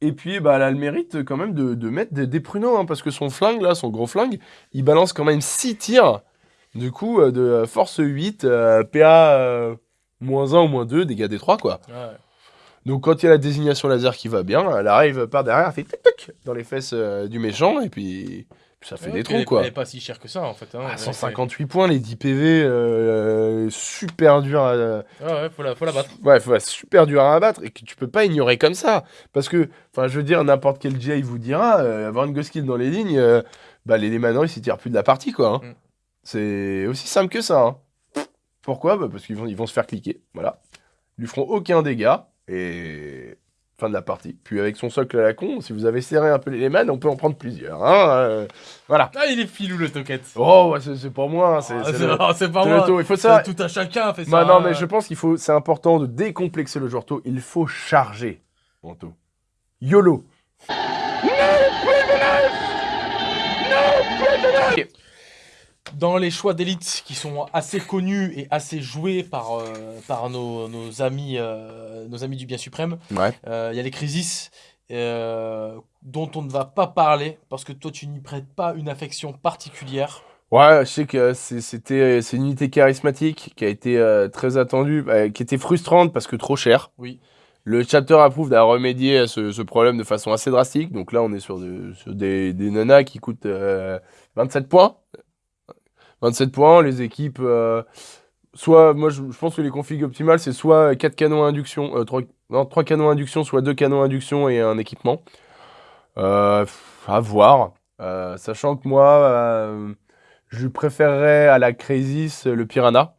et puis, bah, elle a le mérite quand même de, de mettre des, des pruneaux, hein, parce que son flingue, là, son gros flingue, il balance quand même 6 tirs. Du coup, euh, de euh, force 8, euh, PA euh, moins 1 ou moins 2, dégâts des 3, quoi. Ouais. Donc, quand il y a la désignation laser qui va bien, elle arrive par derrière, elle fait tic tic dans les fesses euh, du méchant, et puis, Ça fait Ouais, des trous, quoi. Elle est pas si chère que ça, en fait. hein. Ah, Ouais, 158 points, les 10 PV, euh, super dur à... c'est- Ouais, ouais, faut la, faut la battre. Ouais, faut- super dur à abattre et que tu peux pas ignorer comme ça. Parce que, enfin, je veux dire, n'importe quel Jay vous dira, euh, avoir une Ghost Kill dans les lignes, euh, bah, les Lémanors, ils s'y tirent plus de la partie, quoi. hein. Mm. C'est aussi simple que ça. hein. Pourquoi? Bah, Parce qu'ils vont, ils vont se faire cliquer, voilà. Ils lui feront aucun dégât et fin de la partie. Puis avec son socle à la con, si vous avez serré un peu les Léman, on peut en prendre plusieurs. hein, euh, voilà. Ah, il est filou le toquette. Oh, ouais, c'est pour moi, hein, c'est Ah, non, pas moi. Il faut Ça, ça. tout un chacun fait ça. Bah non, hein. mais je pense qu'il faut, c'est important de décomplexer le joueur tôt. Il faut charger taux. YOLO. Dans les choix d'élite qui sont assez connus et assez joués par, euh, par nos, nos amis, euh, nos amis du bien suprême, Ouais. euh, il y a les crises euh, dont on ne va pas parler parce que toi tu n'y prêtes pas une affection particulière. Ouais, je sais que c'est- c'était, c'est une unité charismatique qui a été très attendue, euh, qui était frustrante parce que trop cher. Oui. Le chapter approved a remédié à ce, ce problème de façon assez drastique. Donc là, on est sur, de- sur des, des nanas qui coûtent euh, 27 points. 27 points, les équipes. euh, soit, moi, je, pense que les configs optimales, c'est soit 4 canons induction, euh, 3, non, 3 canons induction, soit 2 canons induction et un équipement. Euh, à voir. Euh, sachant que moi, euh, je préférerais à la Crasis le Piranha,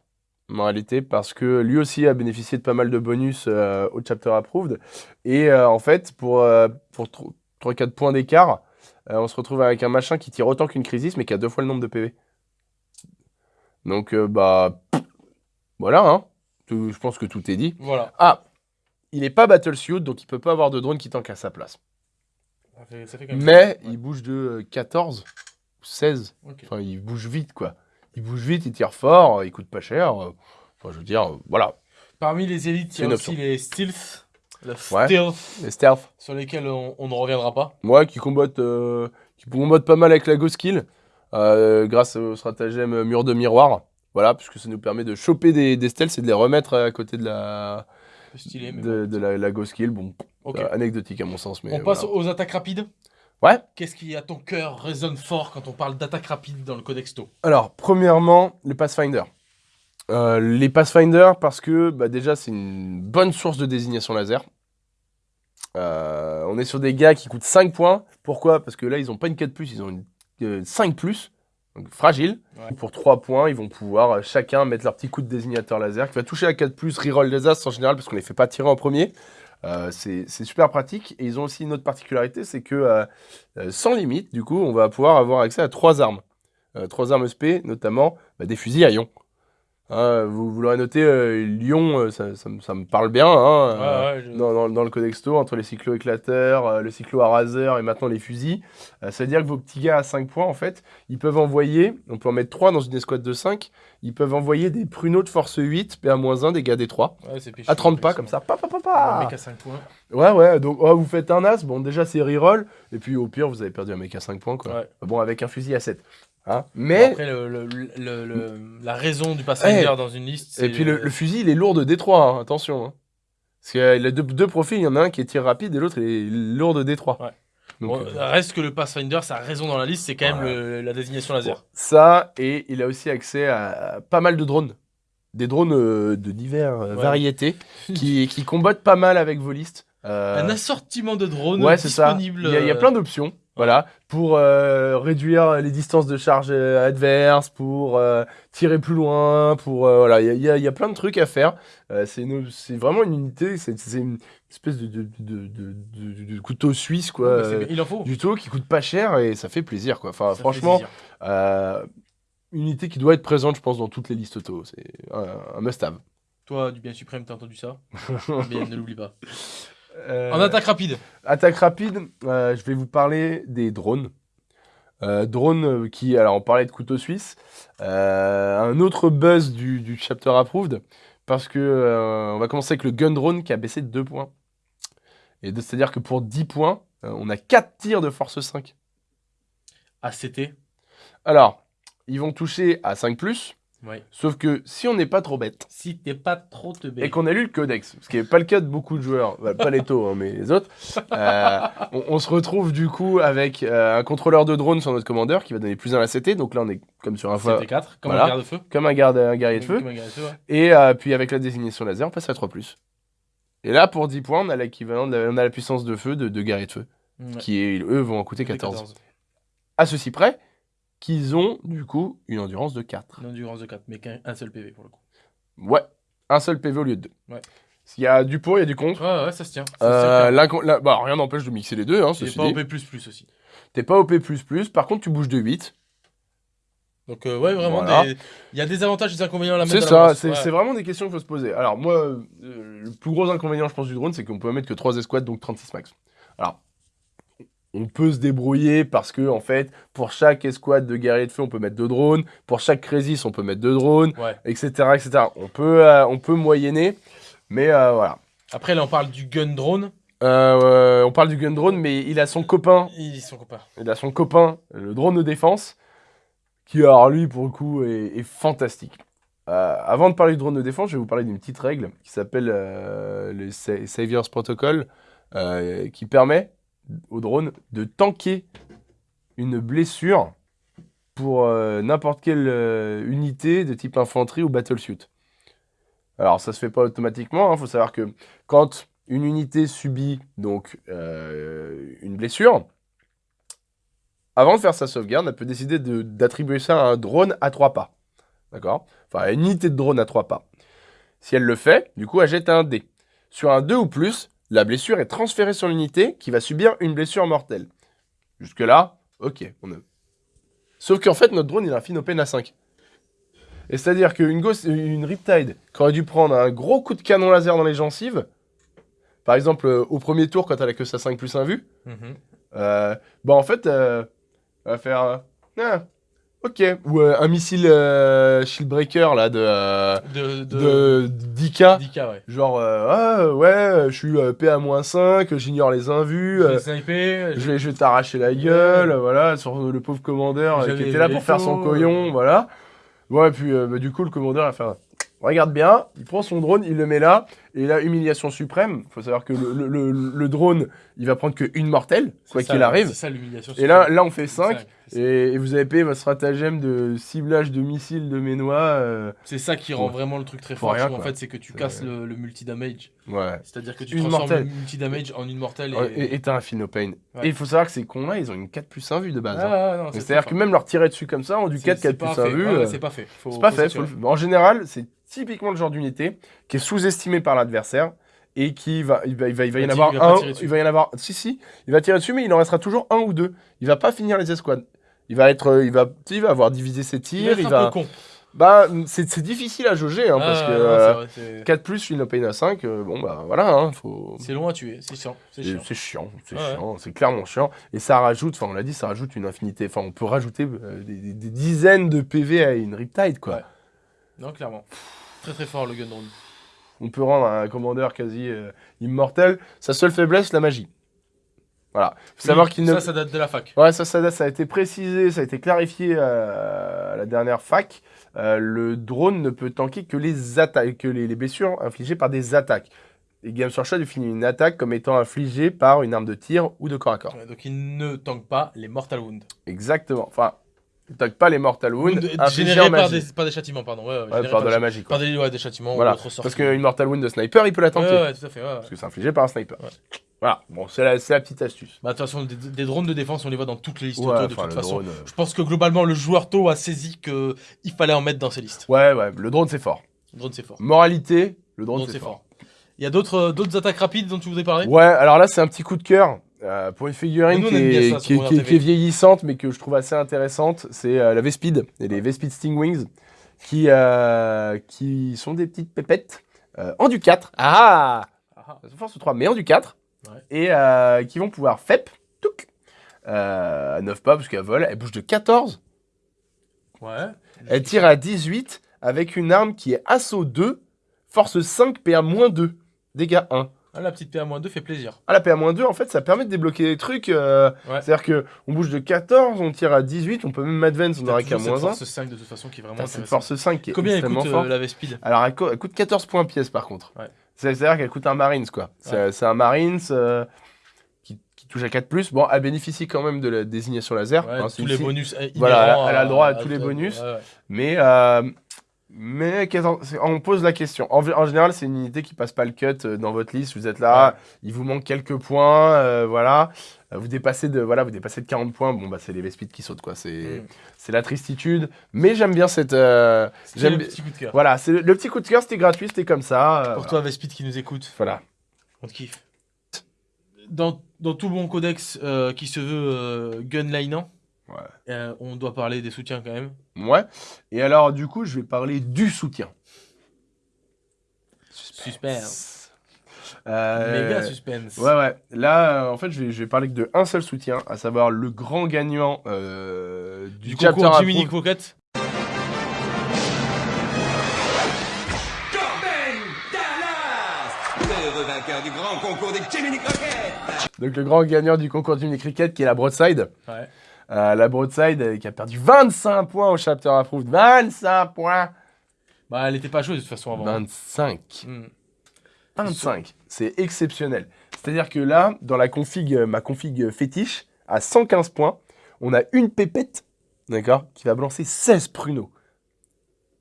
en réalité, parce que lui aussi a bénéficié de pas mal de bonus euh, au chapter approved. Et euh, en fait, pour, euh, pour 3-4 points d'écart, euh, on se retrouve avec un machin qui tire autant qu'une Crisis, mais qui a deux fois le nombre de PV. Donc, euh, bah, voilà, hein. Tout- je pense que tout est dit. Voilà. Ah, il est pas Battlesuit, donc il peut pas avoir de drone qui tank à sa place. Ça fait, ça fait quand même Mais Ouais. il bouge de euh, 14 ou 16. Ok. Enfin, il bouge vite, quoi. Il bouge vite, il tire fort, il coûte pas cher. euh, Enfin, je veux dire, euh, voilà. Parmi les élites, il y a aussi les stealth, Ouais. stealth, Les stealth. sur lesquels on, on ne reviendra pas. Moi, qui combattent, euh, qui combattent pas mal avec la Ghost Kill, euh, grâce au stratagème euh, mur de miroir. Voilà, puisque ça nous permet de choper des, des stealths et de les remettre à côté de la, Stylé, mais de, bon. de la, la Ghost Kill. Bon, euh, anecdotique à mon sens, mais on passe voilà. aux attaques rapides. Ouais. Qu'est-ce qui à ton cœur résonne fort quand on parle d'attaque rapide dans le Codexto? Alors, premièrement, le Pathfinder. Euh, les Pathfinder, parce que bah, déjà, c'est une bonne source de désignation laser. Euh, on est sur des gars qui coûtent 5 points. Pourquoi? Parce que là, ils n'ont pas une 4, ils ont une euh, 5, donc fragile. Ouais. Pour 3 points, ils vont pouvoir euh, chacun mettre leur petit coup de désignateur laser qui va toucher à 4, reroll les as en général, parce qu'on ne les fait pas tirer en premier. Euh, c'est super pratique. Et ils ont aussi une autre particularité c'est que euh, sans limite, du coup, on va pouvoir avoir accès à 3 armes. Euh, trois armes SP, notamment bah, des fusils à ion. Hein, vous vous l'aurez noté, euh, Lyon, euh, ça, ça me- ça me parle bien. hein, euh, ouais, je- dans, dans- dans le Codexto, entre les cyclo-éclateurs, euh, le cyclo-araseur et maintenant les fusils. Euh, ça veut dire que vos petits gars à 5 points, en fait, ils peuvent envoyer, on peut en mettre 3 dans une escouade de 5, ils peuvent envoyer des pruneaux de force 8, PA-1, des gars des 3, Ouais, à 30 pas, comme ça. Pa, pa, pa, Un pa. mec à 5 points. Ouais, ouais, donc oh, vous faites un as, bon déjà c'est reroll, et puis au pire vous avez perdu un mec à 5 points, quoi. Ouais. Bon, avec un fusil à 7. Hein Mais, Après, le, le- le- le- la raison du Eh, dans une liste. et puis le, fusil il est lourd de D3, hein, attention. hein. Parce qu'il a deux, deux profils, il y en a un qui est tir rapide et l'autre il est lourd de D3. Ouais. Donc, Bon, euh, Reste que le Pathfinder, sa raison dans la liste, c'est quand même la désignation laser. Bon, ça, et il a aussi accès à pas mal de drones. Des drones euh, de diverses euh, Ouais. variétés qui, qui combattent pas mal avec vos listes. Euh, Un assortiment de drones ouais, c'est ça. disponible. Il y, a, il y a euh, plein d'options. Voilà, pour euh, réduire les distances de charge euh, adverses, pour euh, tirer plus loin, pour euh, voilà, il y a, y y plein de trucs à faire. C'est vraiment une unité, c'est une espèce de, de, de- de- de- de couteau suisse quoi, c'est- il en faut. du tout qui coûte pas cher et ça fait plaisir quoi. Enfin, Ça franchement, une unité qui doit être présente, je pense, dans toutes les listes auto. C'est un, un must-have. Toi, du bien suprême, t'as entendu ça? Bien, ne l'oublie pas. Euh, En attaque rapide. attaque rapide, euh, je vais vous parler des drones. Euh, drones qui, alors on parlait de couteau suisse, un autre buzz du, du chapter approved, parce que on va commencer avec le gun drone qui a baissé de 2 points. Et c'est-à-dire que pour 10 points, on a 4 tirs de force 5. ACT. Alors, ils vont toucher à 5+, Ouais. Sauf que si on n'est pas trop bête, Si t'es pas trop teubé. et qu'on a lu le codex, ce qui n'est pas le cas de beaucoup de joueurs, bah, pas les taux, hein, mais les autres, euh, on, on se retrouve du coup avec euh, un contrôleur de drone sur notre commandeur qui va donner plus 1 à la CT, donc là on est comme sur un fois, C'était 4, comme Voilà. un garde-feu. comme un, garde, un guerrier de feu, Comme un garde-feu, ouais. et euh, puis avec la désignation laser, on passe à 3+. Et là, pour 10 points, on a l'équivalent, de la, on a la puissance de feu de, de guerrier de feu, Ouais. qui eux vont en coûter Des 14. À ceci près qu'ils ont du coup une endurance de 4. Une endurance de 4, mais qu'un un seul PV pour le coup. Ouais, un seul PV au lieu de 2. Ouais. Il y a du pour, il y a du contre. Ouais, ouais, ça se tient. Ça se Euh, tient. l'incon- la- bah, rien n'empêche de mixer les deux, hein, ceci pas. OP++ aussi. T'es pas OP++, par contre tu bouges de 8. Donc, euh, ouais, vraiment, Voilà. des- il y a des avantages et des inconvénients à la C'est ça, balance. c'est Ouais. c'est vraiment des questions qu'il faut se poser. Alors moi, euh, le plus gros inconvénient je pense du drone, c'est qu'on peut mettre que 3 escouades, donc 36 max. Alors, on peut se débrouiller parce que en fait, pour chaque escouade de guerriers de feu, on peut mettre deux drones. Pour chaque crisis, on peut mettre deux drones, Ouais. etc. etc. On, peut, euh, on peut moyenner, mais euh, voilà. Après, là, on parle du gun drone. Euh, on parle du gun drone, mais il a son copain Ils sont copains. Il a son copain, le drone de défense, qui, alors lui, pour le coup, est, est fantastique. Avant de parler du drone de défense, je vais vous parler d'une petite règle qui s'appelle le Sa- Saviors Protocol, qui permet au drone de tanker une blessure pour euh, n'importe quelle euh, unité de type infanterie ou battlesuit. Alors, ça se fait pas automatiquement. Il faut savoir que quand une unité subit donc euh, une blessure, avant de faire sa sauvegarde, elle peut décider de- d'attribuer ça à un drone à trois pas. D'accord? Enfin, à une unité de drone à trois pas. Si elle le fait, du coup, elle jette un dé. Sur un 2 ou plus, la blessure est transférée sur l'unité qui va subir une blessure mortelle. Jusque-là, ok. On a... Sauf qu'en fait, notre drone, il a un Finopen à 5. Et c'est-à-dire qu'une une Riptide qui aurait dû prendre un gros coup de canon laser dans les gencives, par exemple, euh, au premier tour, quand elle a que sa 5 plus 1 vue, Mhm. euh, bah en fait, euh, elle va faire. euh, Ah, ok. Ou euh, un missile euh, Shieldbreaker là de, euh, De, de... de 10K. 10K, ouais. Genre, euh, ah ouais, je suis euh, PA-5, j'ignore les invus, Je euh, vais sniper. je vais, je vais t'arracher la gueule, voilà, sur le pauvre commandeur euh, qui était là pour faire son coyon, euh. voilà. Ouais, puis euh, bah, du coup, le commandeur a fait Regarde bien, il prend son drone, il le met là, et là, humiliation suprême. faut savoir que le, le- le- le drone, il va prendre qu'une mortelle, quoi qu'il arrive. C'est ça l'humiliation. Et là, là, on fait C'est ça, 5, c'est ça. Et, et vous avez payé votre stratagème de ciblage de missiles de Ménois. euh, C'est ça qui rend vraiment le truc très fort. rien, en fait, c'est que tu casses le, le multi-damage. Ouais. C'est-à-dire que tu Une transformes mortelle. le multi-damage en une mortelle. Ouais, Et... T'as un Philopane. Ouais. Et il faut savoir que ces cons-là, ils ont une 4 plus 1 vue de base. Ah, hein. c'est C'est-à-dire que même leur tirer dessus comme ça, ont du C'est- 4, c'est 4 pas plus 1 fait. vue. Euh, C'est pas fait. C'est pas fait. En général, c'est typiquement le genre d'unité qui est sous-estimé par l'adversaire et qui va, il va, il va, il va y en avoir il un, il va y en avoir, si si, il va tirer dessus, mais il en restera toujours un ou deux. Il va pas finir les escouades. Il va être, euh, il va, il va avoir divisé ses tirs. Il va, peu con. bah, c'est c'est difficile à jauger hein, parce Ah, que non, euh, vrai, 4 plus Philopane à 5, euh, bon bah voilà, hein, faut. C'est long à tuer. C'est chiant. C'est chiant. C'est chiant, c'est Ouais, ouais. chiant, c'est clairement chiant. Et ça rajoute, enfin on l'a dit, ça rajoute une infinité. Enfin on peut rajouter des, des- des dizaines de PV à une Riptide quoi. Ouais. Non, clairement. Très très fort le gun drone. On peut rendre un commandeur quasi euh, immortel. Sa seule faiblesse, la magie. Voilà. Faut savoir qu'il ne. Ça, ça date de la fac. Ouais, ça, ça, ça a été précisé, ça a été clarifié euh, à la dernière fac. Euh, le drone ne peut tanker que les attaques, que les, les blessures infligées par des attaques. Et Games Workshop définit une attaque comme étant infligée par une arme de tir ou de corps à corps. Ouais, donc il ne tank pas les Mortal Wounds. Exactement. Enfin, il tank pas les Mortal Wounds générés par magie. des, par des châtiments, pardon. Ouais, ouais, par de la magie. Quoi. Par des, châtiments Voilà. ou. Parce qu'une Mortal Wound de sniper, il peut la tanker. tout à fait. Parce que c'est infligé par un sniper. Voilà. Bon, c'est la, la petite astuce. Bah, de toute façon, des, des drones de défense, on les voit dans toutes les listes Ouais, auto, de toute façon. drone, euh, Je pense que globalement, le joueur tôt a saisi qu'il fallait en mettre dans ses listes. Ouais, ouais, le drone c'est fort. Le drone, c'est fort. Moralité, le drone, drone, c'est fort. Il y a d'autres euh, d'autres attaques rapides dont tu voudrais parler? Ouais, alors là c'est un petit coup de cœur euh, pour une figurine qui est, ça qui est- Warner qui est- TV. qui est vieillissante mais que je trouve assez intéressante. C'est euh, la Vespid et les Vespid Stingwings qui, euh, qui sont des petites pépettes en du 4. Ah Ah, Elles sont force 3 mais en du 4 Ouais. et euh, qui vont pouvoir FEP touc, euh, à 9 pas parce qu'elles volent. Elles bougent de 14 Ouais. Elle tire à 18 avec une arme qui est assaut 2, force 5, PA-2, dégâts 1. Ah, la petite PA-2 fait plaisir. Ah, la PA-2, en fait, ça permet de débloquer des trucs. euh, Ouais. C'est-à-dire que on bouge de 14, on tire à 18, on peut même advance, on T'as n'aura qu'à moins 1. force 5 de toute façon qui est vraiment C'est force 5 qui est Combien elle coûte euh, la V-Speed Alors, elle, elle coûte 14 points pièce par contre. Ouais. C'est- C'est-à-dire qu'elle coûte un Marines, quoi. C'est c'est un Marines euh, qui, qui touche à 4. Bon, elle bénéficie quand même de la désignation laser. Ouais, hein, tous les bonus. euh, Voilà, elle a le droit à à- tous les bonus. ouais. Mais, euh, mais on pose la question. En, en général, c'est une unité qui passe pas le cut euh, dans votre liste. Vous êtes là, il vous manque quelques points, euh, voilà. Euh, Vous dépassez de voilà, vous dépassez de 40 points. Bon bah c'est les V-Speed qui sautent quoi. C'est Mm. c'est la tristitude. Mais j'aime bien cette. euh, j'aime le petit coup de cœur. Voilà, c'est le, le petit coup de cœur. C'était gratuit, c'était comme ça. Pour toi, V-Speed qui nous écoute, Voilà. on te kiffe. Dans, dans tout bon codex euh, qui se veut gunlinant. Euh, on doit parler des soutiens quand même. Ouais. Et alors du coup, je vais parler du soutien. Suspense. Euh, Méga suspense. Ouais, ouais. Là, euh, en fait, je vais, je vais parler que de un seul soutien, à savoir le grand gagnant euh, du, concours Jiminy vainqueur du grand concours des Jiminy Crockett Donc, le grand gagnant du concours du mini cricket, qui est la Broadside. Ouais. Euh, la Broadside euh, qui a perdu 25 points au chapter approved. 25 points Bah, elle était pas chaude de toute façon avant. 25. Hmm. 25. C'est exceptionnel. C'est-à-dire que là, dans la config, euh, ma config fétiche, à 115 points, on a une pépette, d'accord, qui va balancer 16 pruneaux.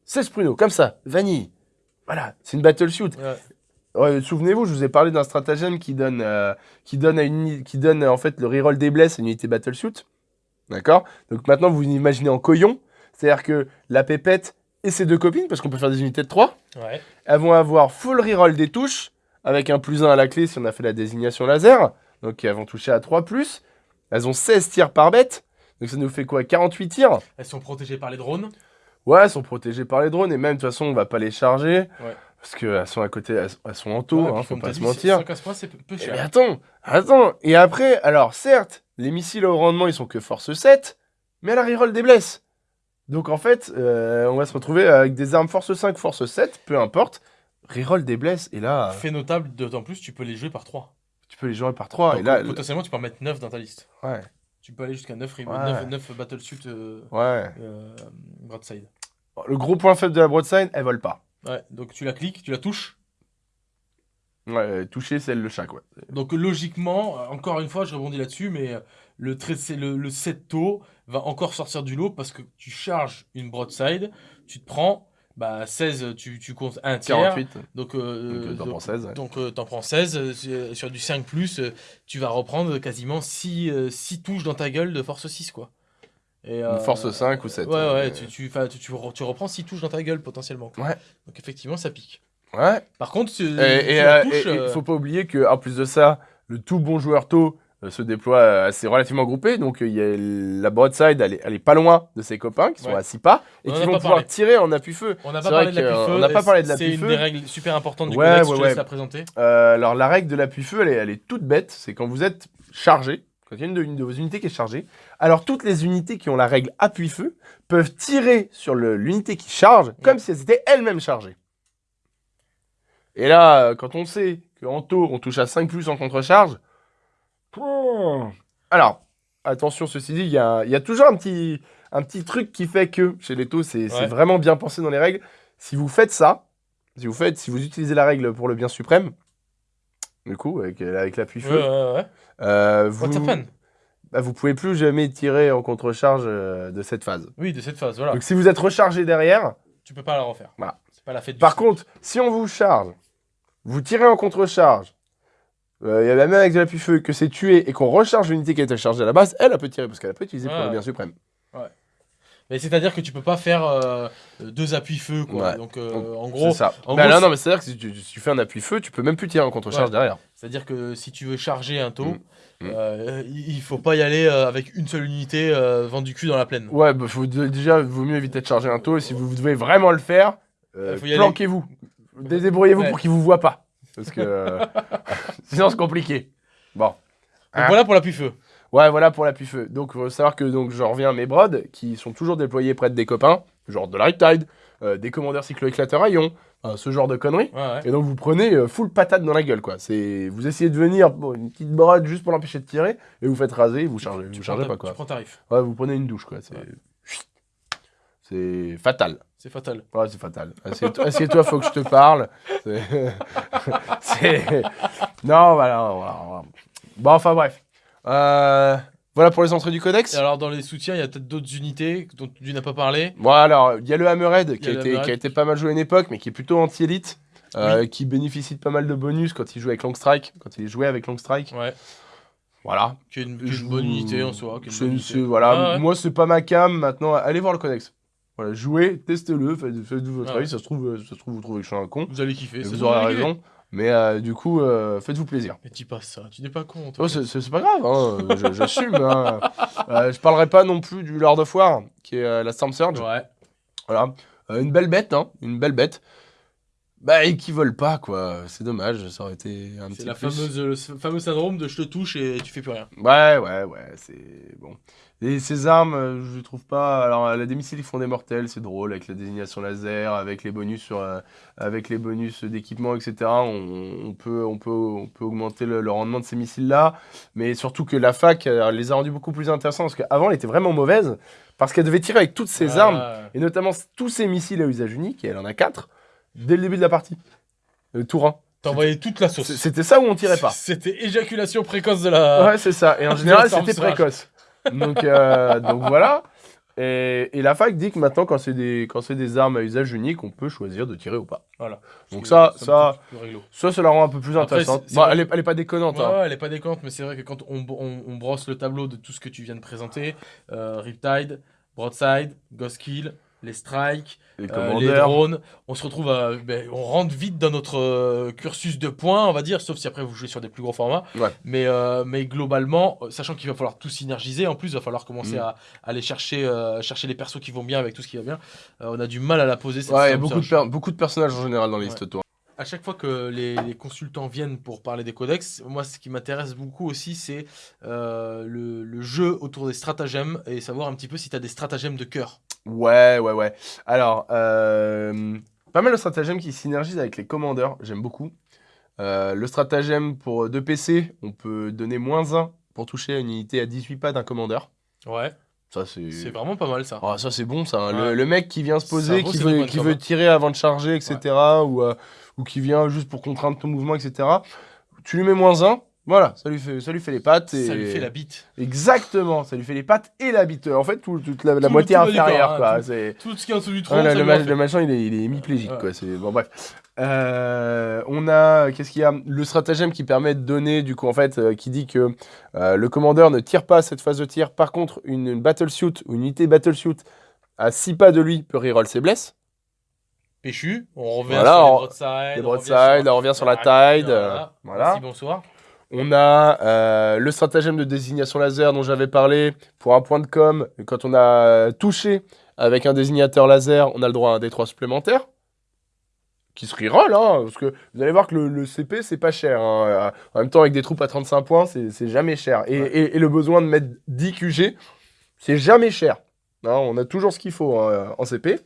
16 pruneaux, comme ça, vanille. Voilà, c'est une battle. Ouais. Ouais, Souvenez-vous, je vous ai parlé d'un stratagème qui donne, euh, qui donne, à une, uni- qui donne en fait le reroll des blesses à une unité battle suit. D'accord? Donc maintenant, vous imaginez en coyon. C'est-à-dire que la pépette et ses deux copines, parce qu'on peut faire des unités de 3, Ouais. elles vont avoir full reroll des touches, avec un plus 1 à la clé si on a fait la désignation laser. Donc elles vont toucher à 3 plus. Elles ont 16 tirs par bête. Donc ça nous fait quoi? 48 tirs? Elles sont protégées par les drones? Ouais, elles sont protégées par les drones et même de toute façon on va pas les charger. Ouais. Parce qu'elles sont à côté, elles, elles sont en taux, Ouais, hein, faut pas se mentir. 115 points, c'est peu peu Eh, cher. Mais attends, attends. Et après, alors certes, les missiles au rendement ils sont que force 7, mais elle a reroll des blesses. Donc en fait, euh, on va se retrouver avec des armes force 5, force 7, peu importe. Reroll des blesses et là, Fait notable, d'autant plus, tu peux les jouer par 3. tu peux les jouer par 3. Donc, et là, euh, potentiellement, tu peux en mettre 9 dans ta liste. ouais, Tu peux aller jusqu'à 9, Ouais. 9, 9 battle suit euh, ouais. euh, broadside. Le gros point faible de la broadside, elle vole pas. Ouais, donc tu la cliques, tu la touches. Ouais, toucher, c'est le chaque, ouais. Donc logiquement, euh, encore une fois, je rebondis là-dessus, mais euh, le, le, le 7 taux va encore sortir du lot parce que tu charges une broadside, tu te prends bah, 16, tu, tu comptes un tiers. 48, Donc, euh, euh, t'en prends 16. ouais. Donc euh, t'en prends 16, euh, sur- du 5 plus, euh, tu vas reprendre quasiment 6, touches dans ta gueule de force 6 quoi. Et, Une force 5 ou 7, Ouais, euh, ouais, tu, reprends 6 touches dans ta gueule potentiellement. quoi. Ouais. Donc effectivement ça pique. Ouais. Par contre, tu, Et, tu euh, touches, et- et euh, faut pas oublier que en plus de ça, le tout bon joueur tôt euh, se déploie assez relativement groupé. Donc il y a la broadside, elle est, elle est pas loin de ses copains qui sont Ouais. à 6 pas et On qui vont pouvoir parlé. tirer en appui-feu. on n'a pas parlé de que, l'appui feu. on n'a pas parlé de C'est une l'appui-feu. des règles super importantes du Ouais, codex, ouais, te ouais. la présenter. Euh, alors la règle de l'appui-feu, elle est, elle est toute bête. C'est quand vous êtes chargé, quand il y a une de, une de vos unités qui est chargée, alors toutes les unités qui ont la règle appui-feu peuvent tirer sur l'unité qui charge comme si elles étaient elles-mêmes chargées. Et là, euh, quand on sait qu'en taux, on touche à 5 plus en contre-charge, alors, attention, ceci dit, il y a, il y a toujours un petit, un petit truc qui fait que chez les taux, c'est Ouais. vraiment bien pensé dans les règles. Si vous faites ça, si vous, faites, si vous utilisez la règle pour le bien suprême, du coup, avec, ouais, ouais. euh, vous, bah, vous pouvez plus jamais tirer en contre-charge euh, de cette phase. Oui, de cette phase, voilà. Donc si vous êtes rechargé derrière, Tu peux pas la refaire. Voilà. Pas la fête du par contre, si on vous charge, vous tirez en contre-charge, euh, il y a même avec de l'appui-feu que c'est tué et qu'on recharge l'unité qui a été chargée à la base, elle, elle peut tirer parce qu'elle peut utiliser pour Ouais. le bien suprême. Mais c'est-à-dire que tu peux pas faire euh, deux appuis feu, quoi. Ouais. Donc, euh, Donc, en gros, C'est ça. en Bah gros, là, non, mais c'est-à-dire que si tu, si tu fais un appui-feu, tu peux même plus tirer en contre-charge Ouais. derrière. c'est-à-dire que si tu veux charger un taux, Mm. Mm. euh, il faut pas y aller avec une seule unité euh, vendu cul dans la plaine. Ouais, bah, faut, déjà, vaut mieux éviter de charger un taux et si vous devez vraiment le faire, euh, aller. planquez-vous. Débrouillez-vous Ouais. pour qu'il vous voit pas. Parce que euh, sinon, c'est compliqué. Bon. Donc voilà pour l'appui feu. Ouais, voilà pour l'appui-feu. Donc, faut savoir que donc, je reviens à mes brods qui sont toujours déployés près de des copains, genre de la Riptide, euh, des commandeurs cyclo-éclateurs à ion, ce genre de conneries. Ouais, ouais. Et donc vous prenez euh, full patate dans la gueule quoi. Vous essayez de venir une petite brode juste pour l'empêcher de tirer et vous faites raser, vous chargez, Tu vous chargez ta- pas quoi. Tu prends tarif. Ouais, vous prenez une douche quoi. C'est Ouais. c'est fatal. C'est fatal. Ouais, c'est fatal. Assieds-toi, faut que je te parle. C'est non voilà, voilà, voilà. Bon enfin bref. Euh, Voilà pour les entrées du codex. Et alors, dans les soutiens, il y a peut-être d'autres unités dont tu n'as pas parlé. Bon, alors, il y a le Hammerhead qui a, été, Hammerhead. qui a été pas mal joué à une époque, mais qui est plutôt anti-élite, euh, qui bénéficie de pas mal de bonus quand il joue avec Long Strike, quand il est joué avec Long Strike. Ouais. Voilà. Qui est une, qui est Je une bonne unité en soi. une unité. voilà. Ouais. Moi, c'est pas ma cam. Maintenant, allez voir le codex. Voilà, jouez, testez-le, faites, faites votre Ouais. avis. Ça se trouve, euh, ça se trouve, vous trouvez que je suis un con. Vous allez kiffer. C'est vous bon, aurez raison. Mais euh, du coup, euh, faites-vous plaisir. Mais dis pas ça. Tu n'es pas con. toi. Oh, c'est- c'est c'est pas grave, hein, je- j'assume. hein. Euh, je parlerai pas non plus du Lord of War, qui est la Storm Surge. Ouais. Voilà. Une belle bête, hein, une belle bête. Bah, et qui vole pas, quoi. C'est dommage, ça aurait été un C'est petit fameuse, le fameux syndrome de je te touche et tu fais plus rien. Ouais, ouais, ouais, c'est bon. Et ces armes, euh, je trouve pas. Alors, la des missiles qui font des mortels, c'est drôle, avec la désignation laser, avec les bonus sur, euh, avec les bonus d'équipement, etc. On, on peut, on peut, on peut augmenter le, le rendement de ces missiles-là. Mais surtout que la fac euh, les a rendus beaucoup plus intéressants, parce qu'avant, elle était vraiment mauvaise, parce qu'elle devait tirer avec toutes ses Ah, armes, et notamment tous ces missiles à usage unique, et elle en a quatre, dès le début de la partie. Le tour 1. T'envoyais toute la sauce. C'était ça où on tirait pas. C'était éjaculation précoce de la. Ouais, c'est ça. Et en général, la c'était précoce. Donc, euh, donc voilà. Et, et la fac dit que maintenant, quand c'est des, quand c'est des armes à usage unique, on peut choisir de tirer ou pas. Voilà. Donc ça, ça-. Ça, ça la rend un peu plus Après, intéressante. Bon, vrai elle, est, elle est pas déconnante. Ouais, hein. ouais, elle est pas déconnante, mais c'est vrai que quand on, on- on brosse le tableau de tout ce que tu viens de présenter, euh, Riptide, Broadside, Ghost Kill, les strikes, Les euh, les drones, on se retrouve à, ben, on rentre vite dans notre euh, cursus de points, on va dire, sauf si après vous jouez sur des plus gros formats. Ouais. Mais, euh, mais globalement, sachant qu'il va falloir tout synergiser, en plus, il va falloir commencer Mm. à, à aller chercher, chercher les persos qui vont bien avec tout ce qui va bien. On a du mal à la poser. cette Ouais, il y a beaucoup de, beaucoup de personnages en général dans les Ouais. listes tours. À chaque fois que les, les consultants viennent pour parler des codex, moi ce qui m'intéresse beaucoup aussi c'est le, le jeu autour des stratagèmes et savoir un petit peu si tu as des stratagèmes de cœur. Ouais, ouais, ouais. Alors, euh, pas mal de stratagèmes qui synergisent avec les commandeurs, j'aime beaucoup. Euh, le stratagème pour 2 PC, on peut donner moins 1 pour toucher une unité à 18 pas d'un commandeur. Ouais, Ça, c'est. c'est vraiment pas mal ça. Ah, ça c'est bon ça. hein. Le, mec qui vient se poser, qui veut, qui tirer avant de charger, etc. Ou, euh, ou qui vient juste pour contraindre ton mouvement, etc. Tu lui mets moins 1, voilà, ça lui fait, ça lui fait les pattes. Et... Ça lui fait la bite. Exactement, ça lui fait les pattes et la bite. En fait, tout- toute la, la Tout le- moitié tout inférieure. corps, hein, quoi. tout- ce qui est en dessous du tronc, le, ma- fait. le machin, il est, il est hémiplégique. Ouais. Quoi. Bon, bref. Euh, on a, qu'est-ce qu'il y a? Le stratagème qui permet de donner, du coup, en fait, euh, qui dit que euh, le commandeur ne tire pas à cette phase de tir. Par contre, une, une battlesuit ou une unité battlesuit à 6 pas de lui peut reroll ses blesses. Péchu, on revient Voilà, sur les on- broadsides. Les on broadsides, revient sur- on revient sur la tide. Voilà. voilà. Merci, bonsoir. On a euh, le stratagème de désignation laser dont j'avais parlé pour un point de com. Quand on a touché avec un désignateur laser, on a le droit à un D3 supplémentaire. Qui se reroll, hein, parce que vous allez voir que le, le CP, c'est pas cher. hein. Euh, En même temps, avec des troupes à 35 points, c'est jamais cher. Et, Ouais. et- et le besoin de mettre 10 QG, c'est jamais cher. Hein, on a toujours ce qu'il faut hein, en CP.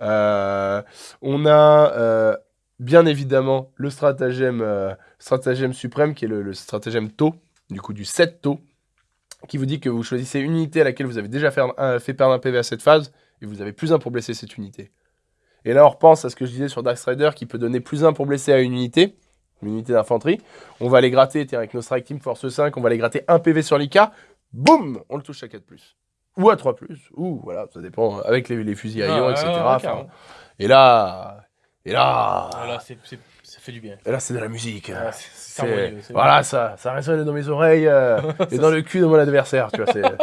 Euh, on a euh, bien évidemment le stratagème, euh, stratagème suprême qui est le, le stratagème taux, du coup du 7 taux, qui vous dit que vous choisissez une unité à laquelle vous avez déjà fait, un- fait perdre un PV à cette phase et vous avez plus un pour blesser cette unité. Et là, on repense à ce que je disais sur Dark Strider qui peut donner plus un pour blesser à une unité, une unité d'infanterie. On va les gratter, tiens, avec nos Strike Team Force 5, on va les gratter un PV sur l'IK, boum, on le touche à 4 ou à 3 ou voilà, ça dépend avec les, les fusils à ion, Ah, ouais, etc. Enfin, et là, et là, Voilà, ça fait du bien. et là, c'est de la musique. Voilà, ça, ça résonne dans mes oreilles euh, et dans le cul de mon adversaire, tu vois.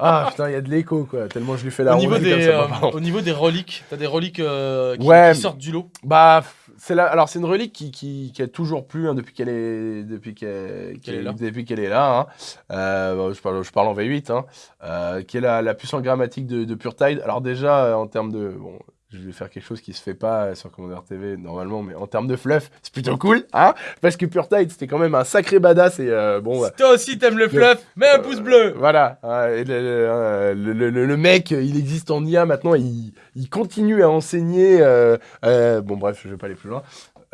Ah putain, il y a de l'écho, quoi. Tellement je lui fais la Au niveau, des, ça, euh, au niveau des reliques, t'as des reliques euh, qui, Ouais. qui sortent du lot? Bah, c'est alors c'est une relique qui, qui, qui a toujours plu hein, depuis qu'elle est depuis qu'elle est là. depuis qu'elle est là. hein. Euh, bon, je parle je parle en V8, hein, qui est la, la puissance grammatique de, de Pure Tide. Alors déjà en termes de bon, je vais faire quelque chose qui se fait pas sur Commander TV normalement, mais en termes de fluff, c'est plutôt cool, hein Parce que Pure Tide, c'était quand même un sacré badass et euh, bon. Si toi aussi t'aimes le fluff, mets un pouce bleu. Voilà, euh, et le, le- euh, le- le- le mec, il existe en IA maintenant, il, il continue à enseigner. euh, euh, bon, bref, je vais pas aller plus loin.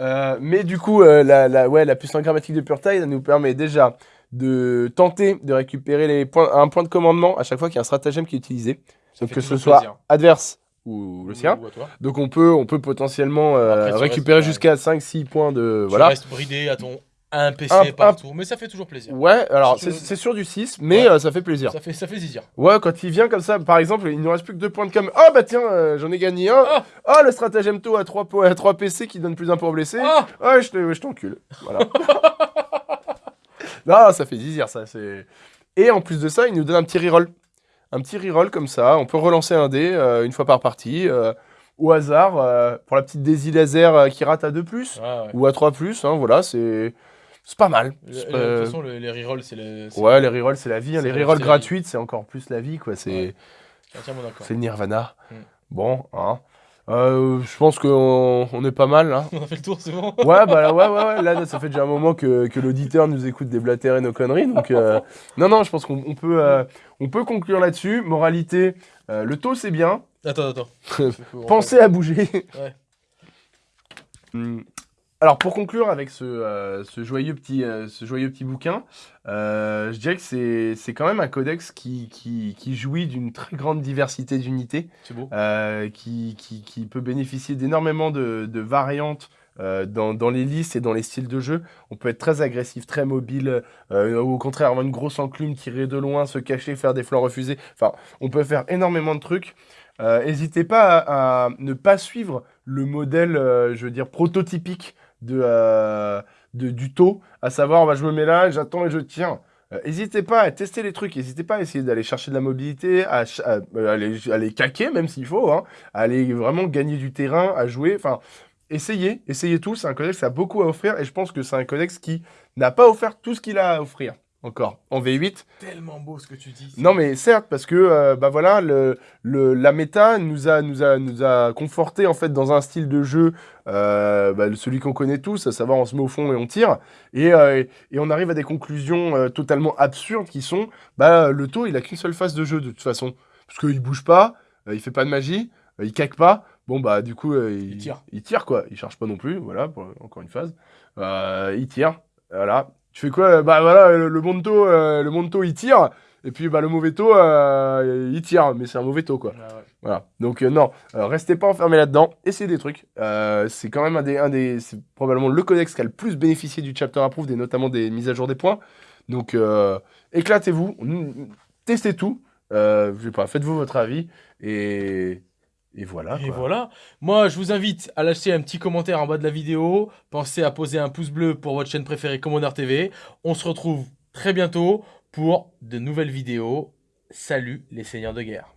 Euh, mais du coup, euh, la, la, ouais, la puissance grammatique de Pure Tide, elle nous permet déjà de tenter de récupérer les points, un point de commandement à chaque fois qu'il y a un stratagème qui est utilisé. Donc que ce soit plaisir. adverse ou le sien. Donc on peut, on peut potentiellement euh, Après, récupérer jusqu'à 5-6 points de... Tu Voilà. restes bridé à ton un PC Un- par un- tour, mais ça fait toujours plaisir. Ouais, alors c'est sur du 6, mais Ouais. euh, ça fait plaisir. Ça fait, ça fait zizir. Ouais, quand il vient comme ça, par exemple, il nous reste plus que 2 points de com. Oh bah tiens, euh, j'en ai gagné un. Ah. Oh, le stratagème taux à 3, à 3 PC qui donne plus un pour blessé. Ah Ouais, je te- je t'encule. Voilà. non, ça fait zizir, ça. c'est. Et en plus de ça, il nous donne un petit reroll. Un petit reroll comme ça. On peut relancer un dé euh, une fois par partie. euh, au hasard, euh, pour la petite Daisy laser euh, qui rate à 2, Ouais, ouais. ou à 3, hein, voilà, c'est. C'est pas mal. Le- C'est le- pas- De toute façon, le- les rerolls, c'est le. c'est- Ouais, les rerolls, c'est la vie. hein. c'est Les la- rerolls vie. gratuites, c'est encore plus la vie, quoi. C'est. Ouais. Je suis entièrement d'accord. C'est le Nirvana. Mm. Bon, hein. Euh, je pense qu'on on est pas mal, là. On a fait le tour, c'est bon Ouais, bah ouais, ouais, ouais. Là, ça fait déjà un moment que, que l'auditeur nous écoute déblatérer nos conneries. Donc, euh, non, non, je pense qu'on on peut, euh, on peut conclure là-dessus. Moralité, le taux, c'est bien. Attends, attends. Pensez à bouger. Ouais. Hmm. Alors, pour conclure avec ce, euh, ce, joyeux, petit, euh, ce joyeux petit bouquin, euh, je dirais que c'est quand même un codex qui, qui, qui jouit d'une très grande diversité d'unités. C'est beau. qui, qui, peut bénéficier d'énormément de, de variantes euh, dans, dans les listes et dans les styles de jeu. On peut être très agressif, très mobile, euh, ou au contraire avoir une grosse enclume, tirer de loin, se cacher, faire des flancs refusés. Enfin, on peut faire énormément de trucs. Euh, N'hésitez pas à, à ne pas suivre le modèle, je veux dire, prototypique de, euh, de, du taux, à savoir, bah, je me mets là, j'attends et je. Euh, N'hésitez pas à tester les trucs, n'hésitez pas à essayer d'aller chercher de la mobilité, à, à- aller caquer même s'il faut, hein, à aller vraiment gagner du terrain, à jouer. Enfin, essayez, essayez tout. C'est un codex qui a beaucoup à offrir et je pense que c'est un codex qui n'a pas offert tout ce qu'il a à offrir encore en V8. Tellement beau ce que tu dis. Non, mais certes, parce que euh, bah voilà, le, le- la méta nous a, nous, a, nous a conforté en fait dans un style de jeu, euh, bah, celui qu'on connaît tous, à savoir on se met au fond et on tire, et, euh, et on arrive à des conclusions totalement absurdes qui sont, bah le taux il a qu'une seule phase de jeu de toute façon, parce qu'il bouge pas, il fait pas de magie, il caque pas, bon bah du coup il, Il tire. il tire quoi, il charge pas non plus, voilà, pour, encore une phase, il tire, voilà. Tu fais quoi Bah voilà, le, le bon taux, euh, le bon taux il tire, et puis bah, le mauvais taux, euh, il tire, mais c'est un mauvais taux quoi. Ah ouais. Voilà. Donc euh, non, euh, restez pas enfermés là-dedans, essayez des trucs. Euh, c'est quand même un des, un des, c'est probablement le codex qui a le plus bénéficié du chapter approved et notamment des mises à jour des points. Donc euh, éclatez-vous, testez tout. Euh, je sais pas, faites-vous votre avis et et voilà. Et quoi. voilà. Moi, je vous invite à lâcher un petit commentaire en bas de la vidéo. Pensez à poser un pouce bleu pour votre chaîne préférée Commander TV. On se retrouve très bientôt pour de nouvelles vidéos. Salut les seigneurs de guerre.